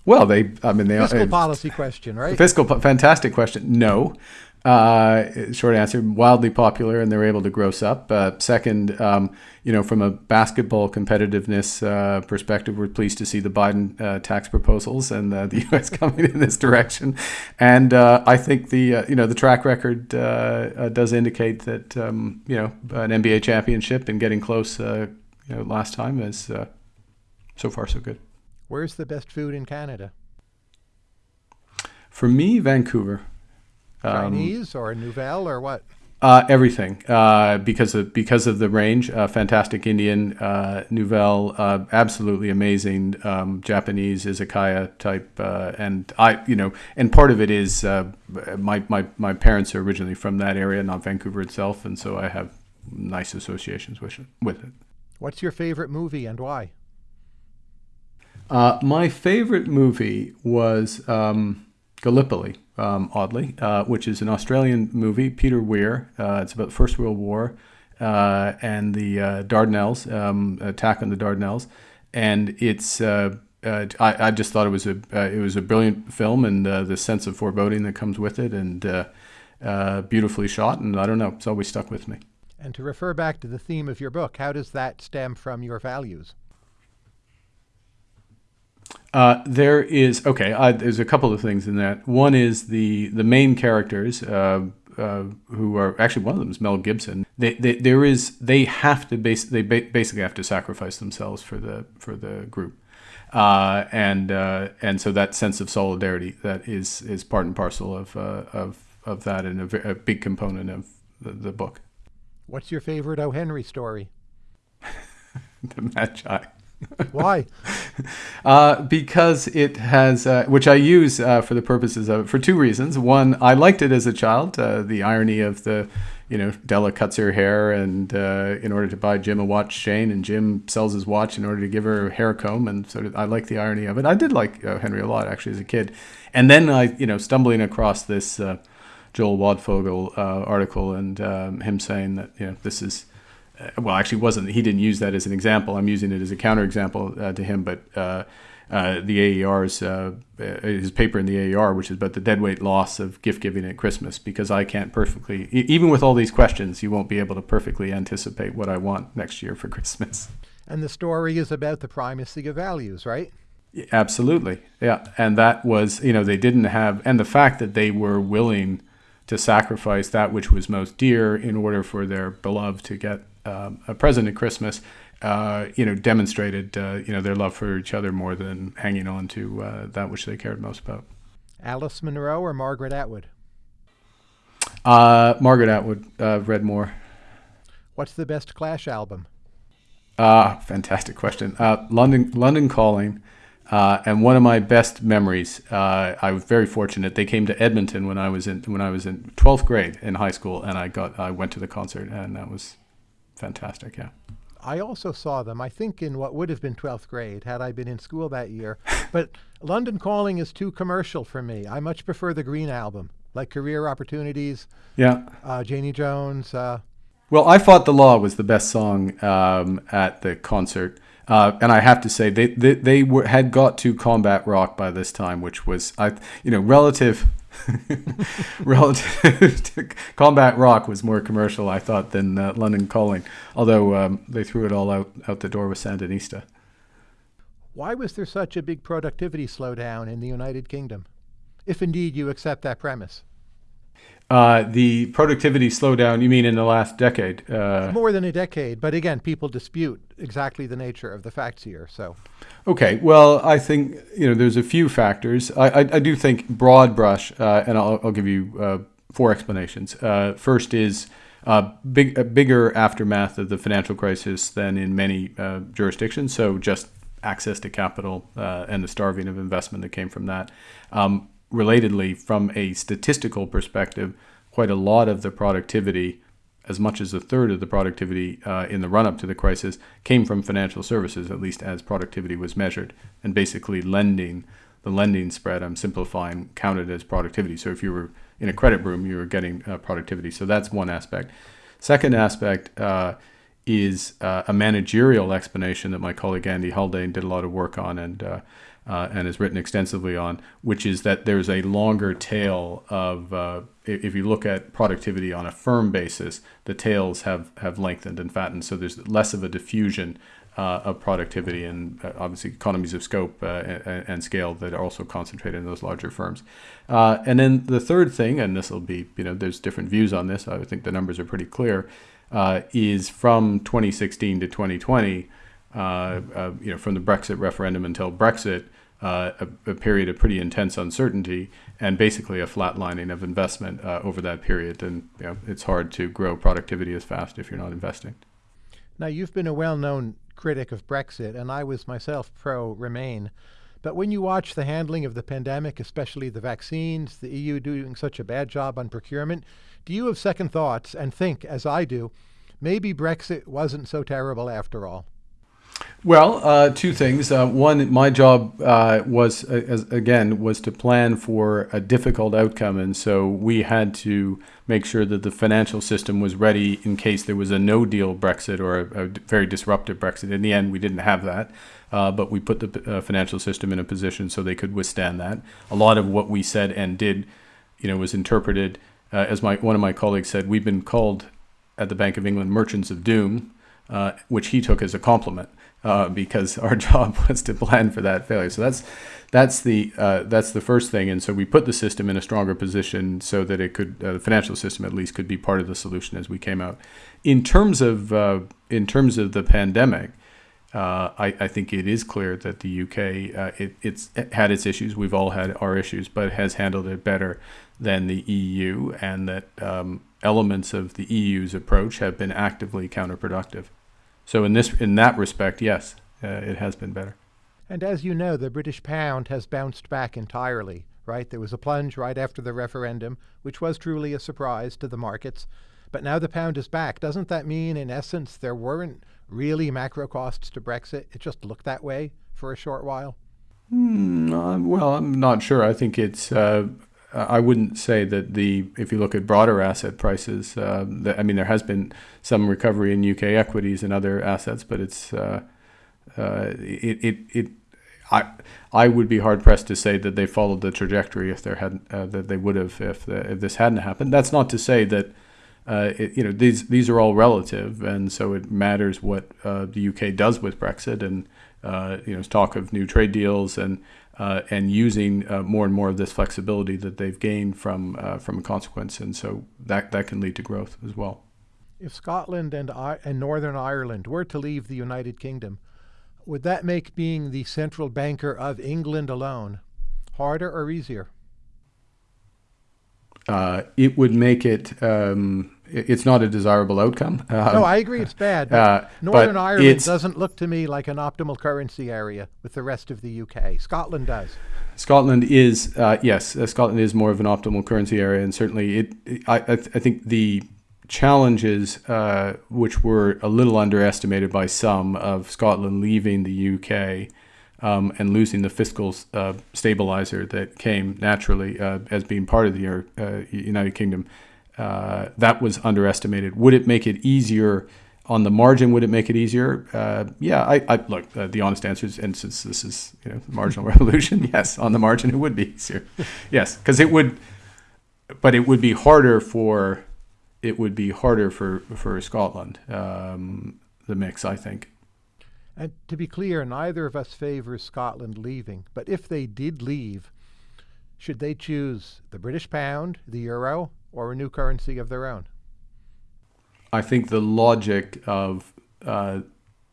Well, they, I mean, they fiscal uh, policy question, right? Fiscal, fantastic question. No, uh, short answer, wildly popular, and they're able to gross up. Uh, second, um, you know, from a basketball competitiveness uh, perspective, we're pleased to see the Biden uh, tax proposals and uh, the U.S. coming in this direction. And uh, I think the you know the track record does indicate that um, you know an NBA championship and getting close, you know, last time is so far so good. Where's the best food in Canada? For me, Vancouver. Chinese um, or Nouvelle or what? Uh, everything uh, because of because of the range. Uh, fantastic Indian, uh, Nouvelle, uh, absolutely amazing um, Japanese izakaya type, uh, and I you know, and part of it is my, my my parents are originally from that area, not Vancouver itself, and so I have nice associations with it. With it. What's your favorite movie and why? My favorite movie was um, Gallipoli um, oddly, uh, which is an Australian movie, Peter Weir. Uh, it's about the First World War uh, and the uh, Dardanelles, um, attack on the Dardanelles. And it's, uh, uh, I, I, just thought it was a, it was a brilliant film and the sense of foreboding that comes with it and beautifully shot. And I don't know, it's always stuck with me. And to refer back to the theme of your book, how does that stem from your values? Uh, there is okay. I, there's a couple of things in that. One is the the main characters, uh, uh, who are actually one of them is Mel Gibson. They, they there is they have to base they ba- basically have to sacrifice themselves for the for the group, uh, and uh, and so that sense of solidarity that is is part and parcel of uh, of of that and a, a big component of the, the book. What's your favorite O. Henry story? the Magi. Why? Uh, because it has, uh, which I use uh, for the purposes of it for two reasons. One, I liked it as a child. Uh, the irony of the, you know, Della cuts her hair and uh, in order to buy Jim a watch chain, and Jim sells his watch in order to give her a hair comb, and sort of I like the irony of it. I did like uh, Henry a lot actually as a kid, and then I, you know, stumbling across this Joel Waldfogel article and um, him saying that you know this is well, actually, wasn't he didn't use that as an example. I'm using it as a counterexample uh, to him, but. Uh, uh, the AER's uh, his paper in the AER, which is about the deadweight loss of gift giving at Christmas, because I can't perfectly, even with all these questions, you won't be able to perfectly anticipate what I want next year for Christmas. And the story is about the primacy of values, right? Absolutely, yeah, and that was you know they didn't have, and the fact that they were willing to sacrifice that which was most dear in order for their beloved to get um, a present at Christmas, uh, you know, demonstrated uh, you know their love for each other more than hanging on to uh, that which they cared most about. Alice Munro or Margaret Atwood? Uh, Margaret Atwood, uh, read more. What's the best Clash album? Ah, fantastic question. London, London Calling. Uh, and one of my best memories, uh, I was very fortunate. They came to Edmonton when I was in when I was in twelfth grade in high school, and I got I went to the concert, and that was fantastic. Yeah. I also saw them. I think in what would have been twelfth grade had I been in school that year. but London Calling is too commercial for me. I much prefer the Green album, like Career Opportunities. Yeah. Uh, Janie Jones. Uh, well, I Fought the Law was the best song um, at the concert. Uh, and I have to say, they they, they were, had got to combat rock by this time, which was, I you know, relative relative to combat rock was more commercial, I thought, than uh, London Calling. Although um, they threw it all out out the door with Sandinista. Why was there such a big productivity slowdown in the United Kingdom, if indeed you accept that premise? Uh, the productivity slowdown, you mean in the last decade? Uh, More than a decade, but again, people dispute exactly the nature of the facts here. So, okay, well, I think you know there's a few factors. I, I, I do think broad brush, uh, and I'll, I'll, give you uh, four explanations. Uh, first is big, a bigger aftermath of the financial crisis than in many jurisdictions. So just access to capital and the starving of investment that came from that. Um, relatedly, from a statistical perspective, quite a lot of the productivity, as much as a third of the productivity uh, in the run up to the crisis, came from financial services, at least as productivity was measured. And basically, lending, the lending spread, I'm simplifying, counted as productivity. So if you were in a credit boom, you were getting uh, productivity. So that's one aspect. Second aspect, uh, is uh, a managerial explanation that my colleague Andy Haldane did a lot of work on, and uh, and has written extensively on, which is that there's a longer tail of, uh, if you look at productivity on a firm basis, the tails have, have lengthened and fattened. So there's less of a diffusion uh, of productivity and uh, obviously economies of scope uh, and, scale that are also concentrated in those larger firms. Uh, and then the third thing, and this will be, you know, there's different views on this. I think the numbers are pretty clear, is from 2016 to 2020. Uh, uh, you know, from the Brexit referendum until Brexit, uh, a, a, period of pretty intense uncertainty and basically a flatlining of investment uh, over that period. And you know, it's hard to grow productivity as fast if you're not investing. Now, you've been a well known critic of Brexit, and I was myself pro Remain. But when you watch the handling of the pandemic, especially the vaccines, the EU doing such a bad job on procurement, do you have second thoughts and think, as I do, maybe Brexit wasn't so terrible after all? Well, uh, two things. Uh, one, my job uh, was, uh, as, again, was to plan for a difficult outcome, and so we had to make sure that the financial system was ready in case there was a no-deal Brexit or a, a very disruptive Brexit. In the end, we didn't have that, uh, but we put the uh, financial system in a position so they could withstand that. A lot of what we said and did, you know, was interpreted as my one of my colleagues said. We've been called at the Bank of England merchants of doom, which he took as a compliment uh, because our job was to plan for that failure. So that's that's the uh, that's the first thing. And so we put the system in a stronger position so that it could uh, the financial system at least could be part of the solution as we came out. In terms of uh, in terms of the pandemic. Uh, I, I, think it is clear that the UK uh, it, it's it had its issues. We've all had our issues, but has handled it better than the EU, and that um, elements of the EU's approach have been actively counterproductive. So in this in that respect, yes, uh, it has been better. And as you know, the British pound has bounced back entirely, right? There was a plunge right after the referendum, which was truly a surprise to the markets. But now the pound is back. Doesn't that mean, in essence, there weren't really macro costs to Brexit? It just looked that way for a short while? Mm, well, I'm not sure. I think it's uh, I wouldn't say that the if you look at broader asset prices, uh, the, I mean there has been some recovery in UK equities and other assets, but it's uh, uh, it, it it I I would be hard pressed to say that they followed the trajectory if there hadn't uh, that they would have if the, if this hadn't happened. That's not to say that. Uh, it, you know these these are all relative, and so it matters what uh, the UK does with Brexit, and uh, you know, talk of new trade deals and uh, and using uh, more and more of this flexibility that they've gained from uh, from a consequence, and so that that can lead to growth as well. If Scotland and I- and Northern Ireland were to leave the United Kingdom, would that make being the central banker of England alone harder or easier? Uh, it would make it. Um, it's not a desirable outcome. Um, no, I agree it's bad. But uh, Northern Ireland doesn't look to me like an optimal currency area with the rest of the UK. Scotland does. Scotland is uh, yes, uh, Scotland is more of an optimal currency area, and certainly it. I, I, th- I think the challenges, uh, which were a little underestimated by some, of Scotland leaving the UK um, and losing the fiscal uh, stabilizer that came naturally uh, as being part of the uh, United Kingdom, uh, that was underestimated. Would it make it easier? On the margin, would it make it easier? Uh, yeah, I, I look. Uh, the honest answer is, and since this is you know marginal revolution, yes, on the margin it would be easier. Yes, because it would, but it would be harder for, it would be harder for for Scotland. Um, the mix, I think. And to be clear, neither of us favors Scotland leaving. But if they did leave, should they choose the British pound, the euro, or a new currency of their own? I think the logic of uh,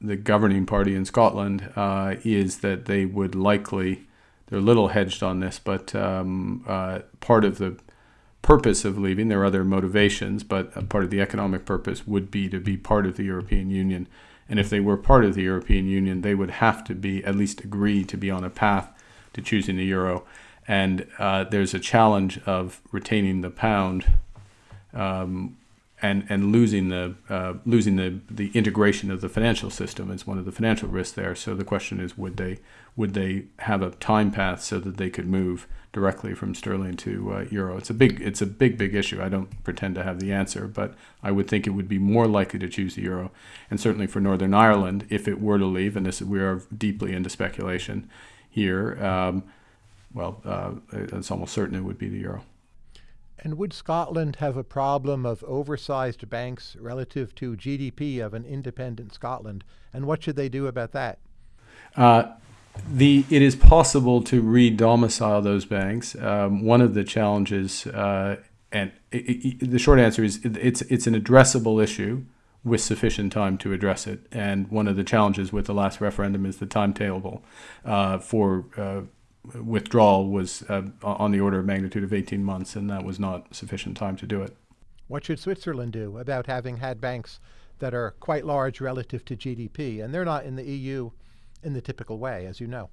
the governing party in Scotland uh, is that they would likely, they're a little hedged on this, but um, uh, part of the purpose of leaving, there are other motivations, but part of the economic purpose would be to be part of the European Union. And if they were part of the European Union, they would have to be, at least agree to be on a path to choosing the euro. And uh, there's a challenge of retaining the pound um, and and losing the uh, losing the the integration of the financial system is one of the financial risks there. So the question is, would they would they have a time path so that they could move directly from sterling to uh, euro? It's a big it's a big big issue. I don't pretend to have the answer, but I would think it would be more likely to choose the euro, and certainly for Northern Ireland, if it were to leave, and this we are deeply into speculation here. Um, well, uh, it's almost certain it would be the euro. And would Scotland have a problem of oversized banks relative to GDP of an independent Scotland? And what should they do about that? Uh, the it is possible to re-domicile those banks. Um, one of the challenges, uh, and it, it, the short answer is it, it's it's an addressable issue with sufficient time to address it. And one of the challenges with the last referendum is the timetable uh, for uh, withdrawal was uh, on the order of magnitude of 18 months, and that was not sufficient time to do it. What should Switzerland do about having had banks that are quite large relative to GDP? And they're not in the EU in the typical way, as you know.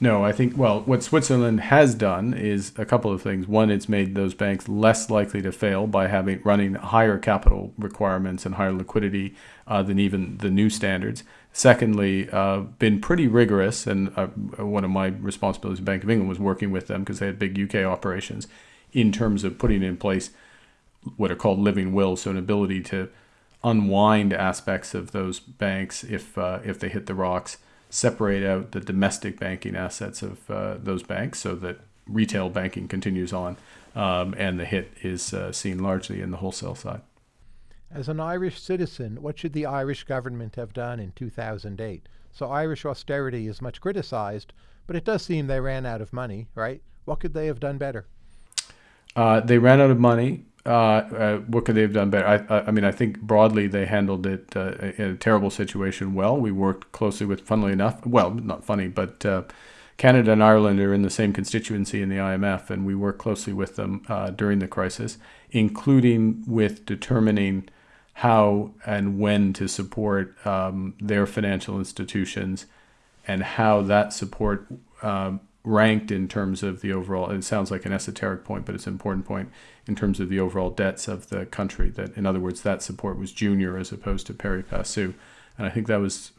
No, I think, well, what Switzerland has done is a couple of things. One, it's made those banks less likely to fail by having running higher capital requirements and higher liquidity uh, than even the new standards. Secondly, uh, been pretty rigorous, and uh, one of my responsibilities at Bank of England was working with them because they had big UK operations in terms of putting in place what are called living wills, so an ability to unwind aspects of those banks if uh, if they hit the rocks, separate out the domestic banking assets of uh, those banks so that retail banking continues on, um, and the hit is uh, seen largely in the wholesale side. As an Irish citizen, what should the Irish government have done in 2008? So Irish austerity is much criticized, but it does seem they ran out of money, right? What could they have done better? Uh, they ran out of money. Uh, uh, what could they have done better? I, I, I, mean, I think broadly they handled it uh, in a terrible situation well. We worked closely with, funnily enough, well, not funny, but uh, Canada and Ireland are in the same constituency in the IMF, and we worked closely with them uh, during the crisis, including with determining how and when to support um, their financial institutions and how that support um, ranked in terms of the overall it sounds like an esoteric point but it's an important point in terms of the overall debts of the country that in other words that support was junior as opposed to pari passu. And i think that was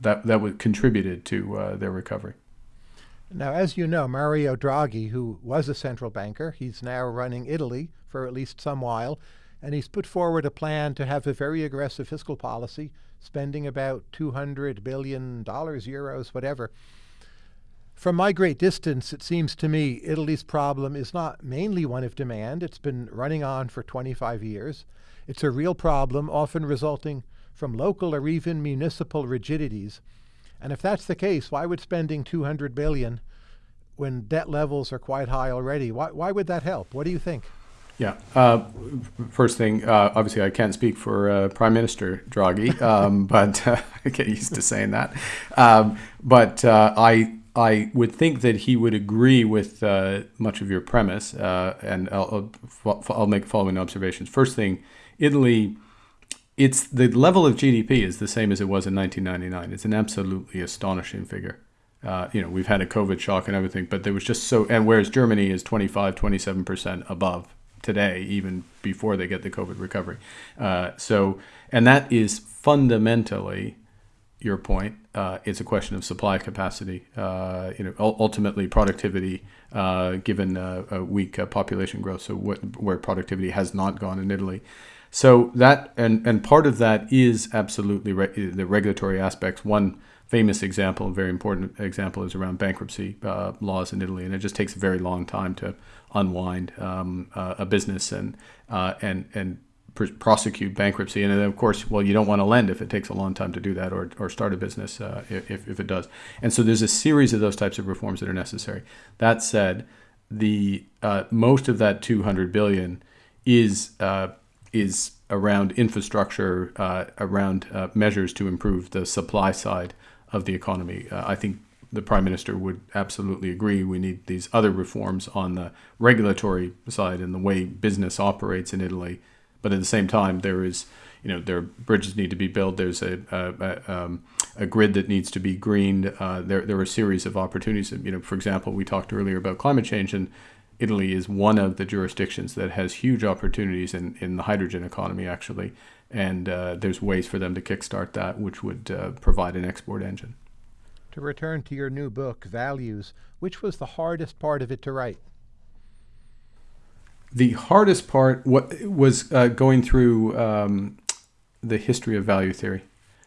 that that was contributed to uh, their recovery. Now as you know mario draghi who was a central banker he's now running italy for at least some while and he's put forward a plan to have a very aggressive fiscal policy spending about 200 billion dollars euros whatever from my great distance, it seems to me Italy's problem is not mainly one of demand. It's been running on for 25 years. It's a real problem, often resulting from local or even municipal rigidities. And if that's the case, why would spending 200 billion when debt levels are quite high already, why, why would that help? What do you think? Yeah. Uh, first thing, uh, obviously, I can't speak for uh, Prime Minister Draghi, um, but uh, I get used to saying that. Um, but uh, I I would think that he would agree with uh, much of your premise, and I'll, I'll, I'll make following observations. First thing, Italy. It's the level of GDP is the same as it was in 1999. It's an absolutely astonishing figure. Uh, you know, we've had a COVID shock and everything, but there was just so, and whereas Germany is 25, 27% above today, even before they get the COVID recovery. Uh, so, and that is fundamentally your point. Uh, it's a question of supply capacity. Uh, you know, ultimately productivity, uh, given a weak uh, population growth. So, what, where productivity has not gone in Italy. So that and and part of that is absolutely re- the regulatory aspects. One famous example, very important example, is around bankruptcy uh, laws in Italy, and it just takes a very long time to unwind um, uh, a business and uh, and and prosecute bankruptcy. And then, of course, well, you don't want to lend if it takes a long time to do that, or or start a business uh, if if it does. And so there's a series of those types of reforms that are necessary. That said, the uh, most of that 200 billion is uh, is around infrastructure, around measures to improve the supply side of the economy. Uh, I think the prime minister would absolutely agree. We need these other reforms on the regulatory side and the way business operates in Italy. But at the same time, there is, you know, there bridges need to be built. There's a a, a, um, a grid that needs to be greened. Uh, there there are a series of opportunities. You know, for example, we talked earlier about climate change, and Italy is one of the jurisdictions that has huge opportunities in in the hydrogen economy actually and uh, there's ways for them to kickstart that, which would uh, provide an export engine. To return to your new book, Values, which was the hardest part of it to write? The hardest part what was uh, going through um, the history of value theory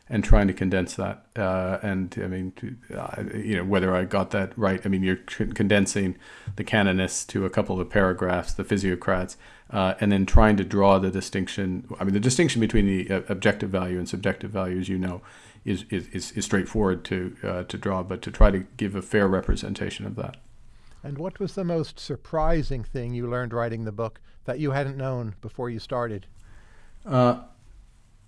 and trying to condense that. Uh, and I mean, uh, you know, whether I got that right. I mean, you're condensing the canonists to a couple of paragraphs, the physiocrats, uh, and then trying to draw the distinction. I mean, the distinction between the uh, objective value and subjective value, as you know, is is, is, straightforward to uh, to draw, but to try to give a fair representation of that. And what was the most surprising thing you learned writing the book that you hadn't known before you started? Uh,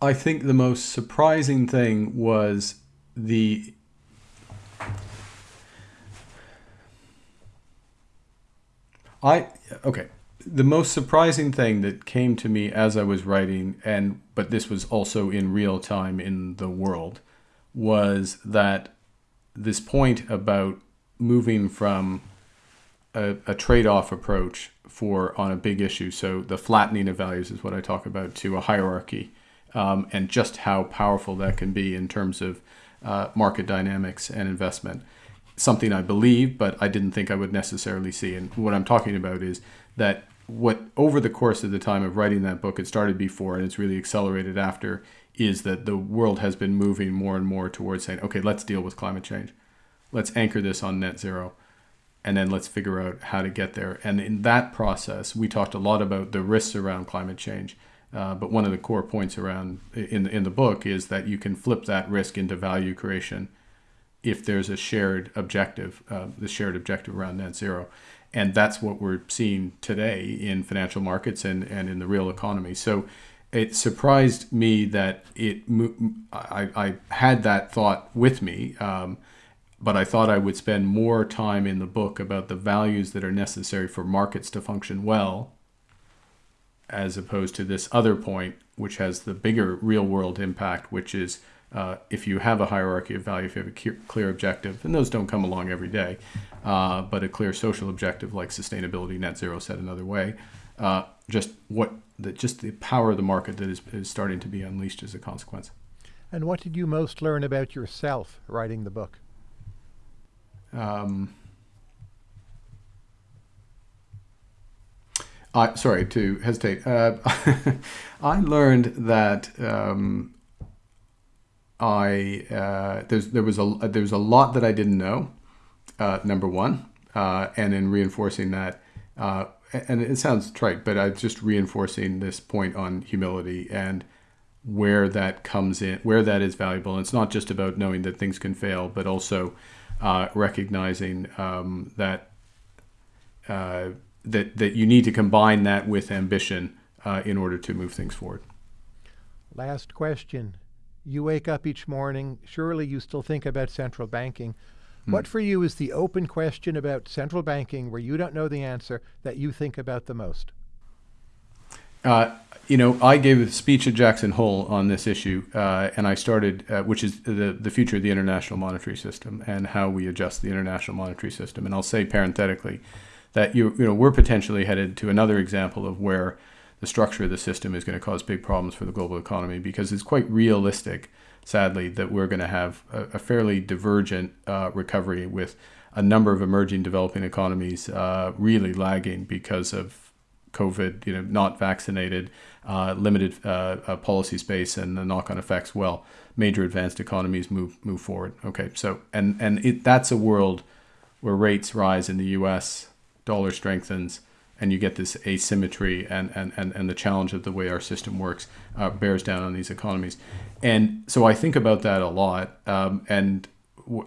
I think the most surprising thing was the I okay. The most surprising thing that came to me as I was writing, and but this was also in real time in the world, was that this point about moving from a, a trade-off approach for on a big issue. So the flattening of values is what I talk about to a hierarchy um, and just how powerful that can be in terms of uh, market dynamics and investment. Something I believe, but I didn't think I would necessarily see. And what I'm talking about is that what over the course of the time of writing that book, it started before and it's really accelerated after, is that the world has been moving more and more towards saying, okay, let's deal with climate change. Let's anchor this on net zero and then let's figure out how to get there. And in that process, we talked a lot about the risks around climate change uh, but one of the core points around in in the book is that you can flip that risk into value creation if there's a shared objective, uh, the shared objective around net zero, and that's what we're seeing today in financial markets and and in the real economy. So. It surprised me that it. I, I had that thought with me, um, but I thought I would spend more time in the book about the values that are necessary for markets to function well as opposed to this other point, which has the bigger real world impact, which is uh, if you have a hierarchy of value, if you have a clear objective, and those don't come along every day, uh, but a clear social objective like sustainability, net zero, said another way, uh, just what the, just the power of the market that is, is starting to be unleashed as a consequence. And what did you most learn about yourself writing the book? Um, I, sorry to hesitate. Uh, I learned that um, I uh, there was a there was a lot that I didn't know. Uh, number one, uh, and in reinforcing that, uh, and it sounds trite, but I'm just reinforcing this point on humility. And where that comes in, where that is valuable. And it's not just about knowing that things can fail, but also uh, recognizing um, that uh, that that you need to combine that with ambition uh, in order to move things forward. Last question. You wake up each morning, surely you still think about central banking. Hmm. What for you is the open question about central banking where you don't know the answer that you think about the most? You know, I gave a speech at Jackson Hole on this issue, uh, and I started, uh, which is the, the future of the international monetary system and how we adjust the international monetary system. And I'll say parenthetically that you, you know we're potentially headed to another example of where the structure of the system is going to cause big problems for the global economy because it's quite realistic, sadly, that we're going to have a, a fairly divergent uh, recovery with a number of emerging developing economies uh, really lagging because of COVID, you know, not vaccinated, uh, limited uh, uh, policy space, and the knock-on effects. Well, major advanced economies move move forward. Okay, so and and it, that's a world where rates rise in the U.S., dollar strengthens, and you get this asymmetry and, and, and, and the challenge of the way our system works uh, bears down on these economies. And so I think about that a lot. Um, and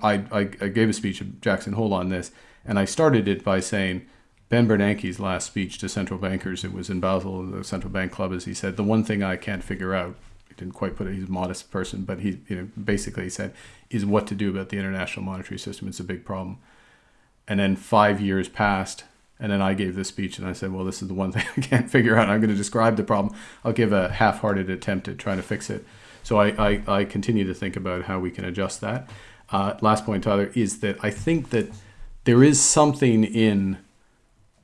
I, I, I, gave a speech at Jackson Hole on this, and I started it by saying Ben Bernanke's last speech to central bankers, it was in Basel, the central bank club, as he said, the one thing I can't figure out, he didn't quite put it, he's a modest person, but he you know, basically said, is what to do about the international monetary system. It's a big problem. And then five years passed, and then I gave this speech and I said, well, this is the one thing I can't figure out. I'm going to describe the problem. I'll give a half hearted attempt at trying to fix it. So I, I, I, continue to think about how we can adjust that. Uh, last point, Tyler, is that I think that there is something in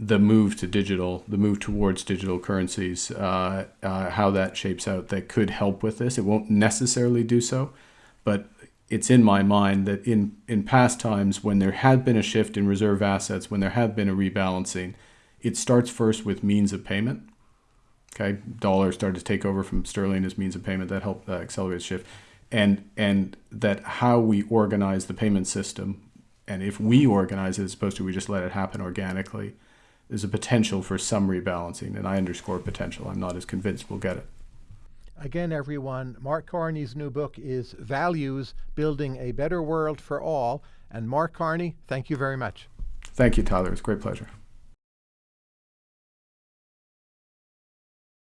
the move to digital, the move towards digital currencies, uh, uh, how that shapes out that could help with this. It won't necessarily do so, but it's in my mind that in, in past times when there had been a shift in reserve assets, when there had been a rebalancing, it starts first with means of payment. Okay, dollar started to take over from sterling as means of payment that helped uh, accelerate the shift, and and that how we organize the payment system, and if we organize it as opposed to we just let it happen organically, there's a potential for some rebalancing, and I underscore potential. I'm not as convinced we'll get it. Again, everyone, Mark Carney's new book is Values Building a Better World for All. And Mark Carney, thank you very much. Thank you, Tyler. It's a great pleasure.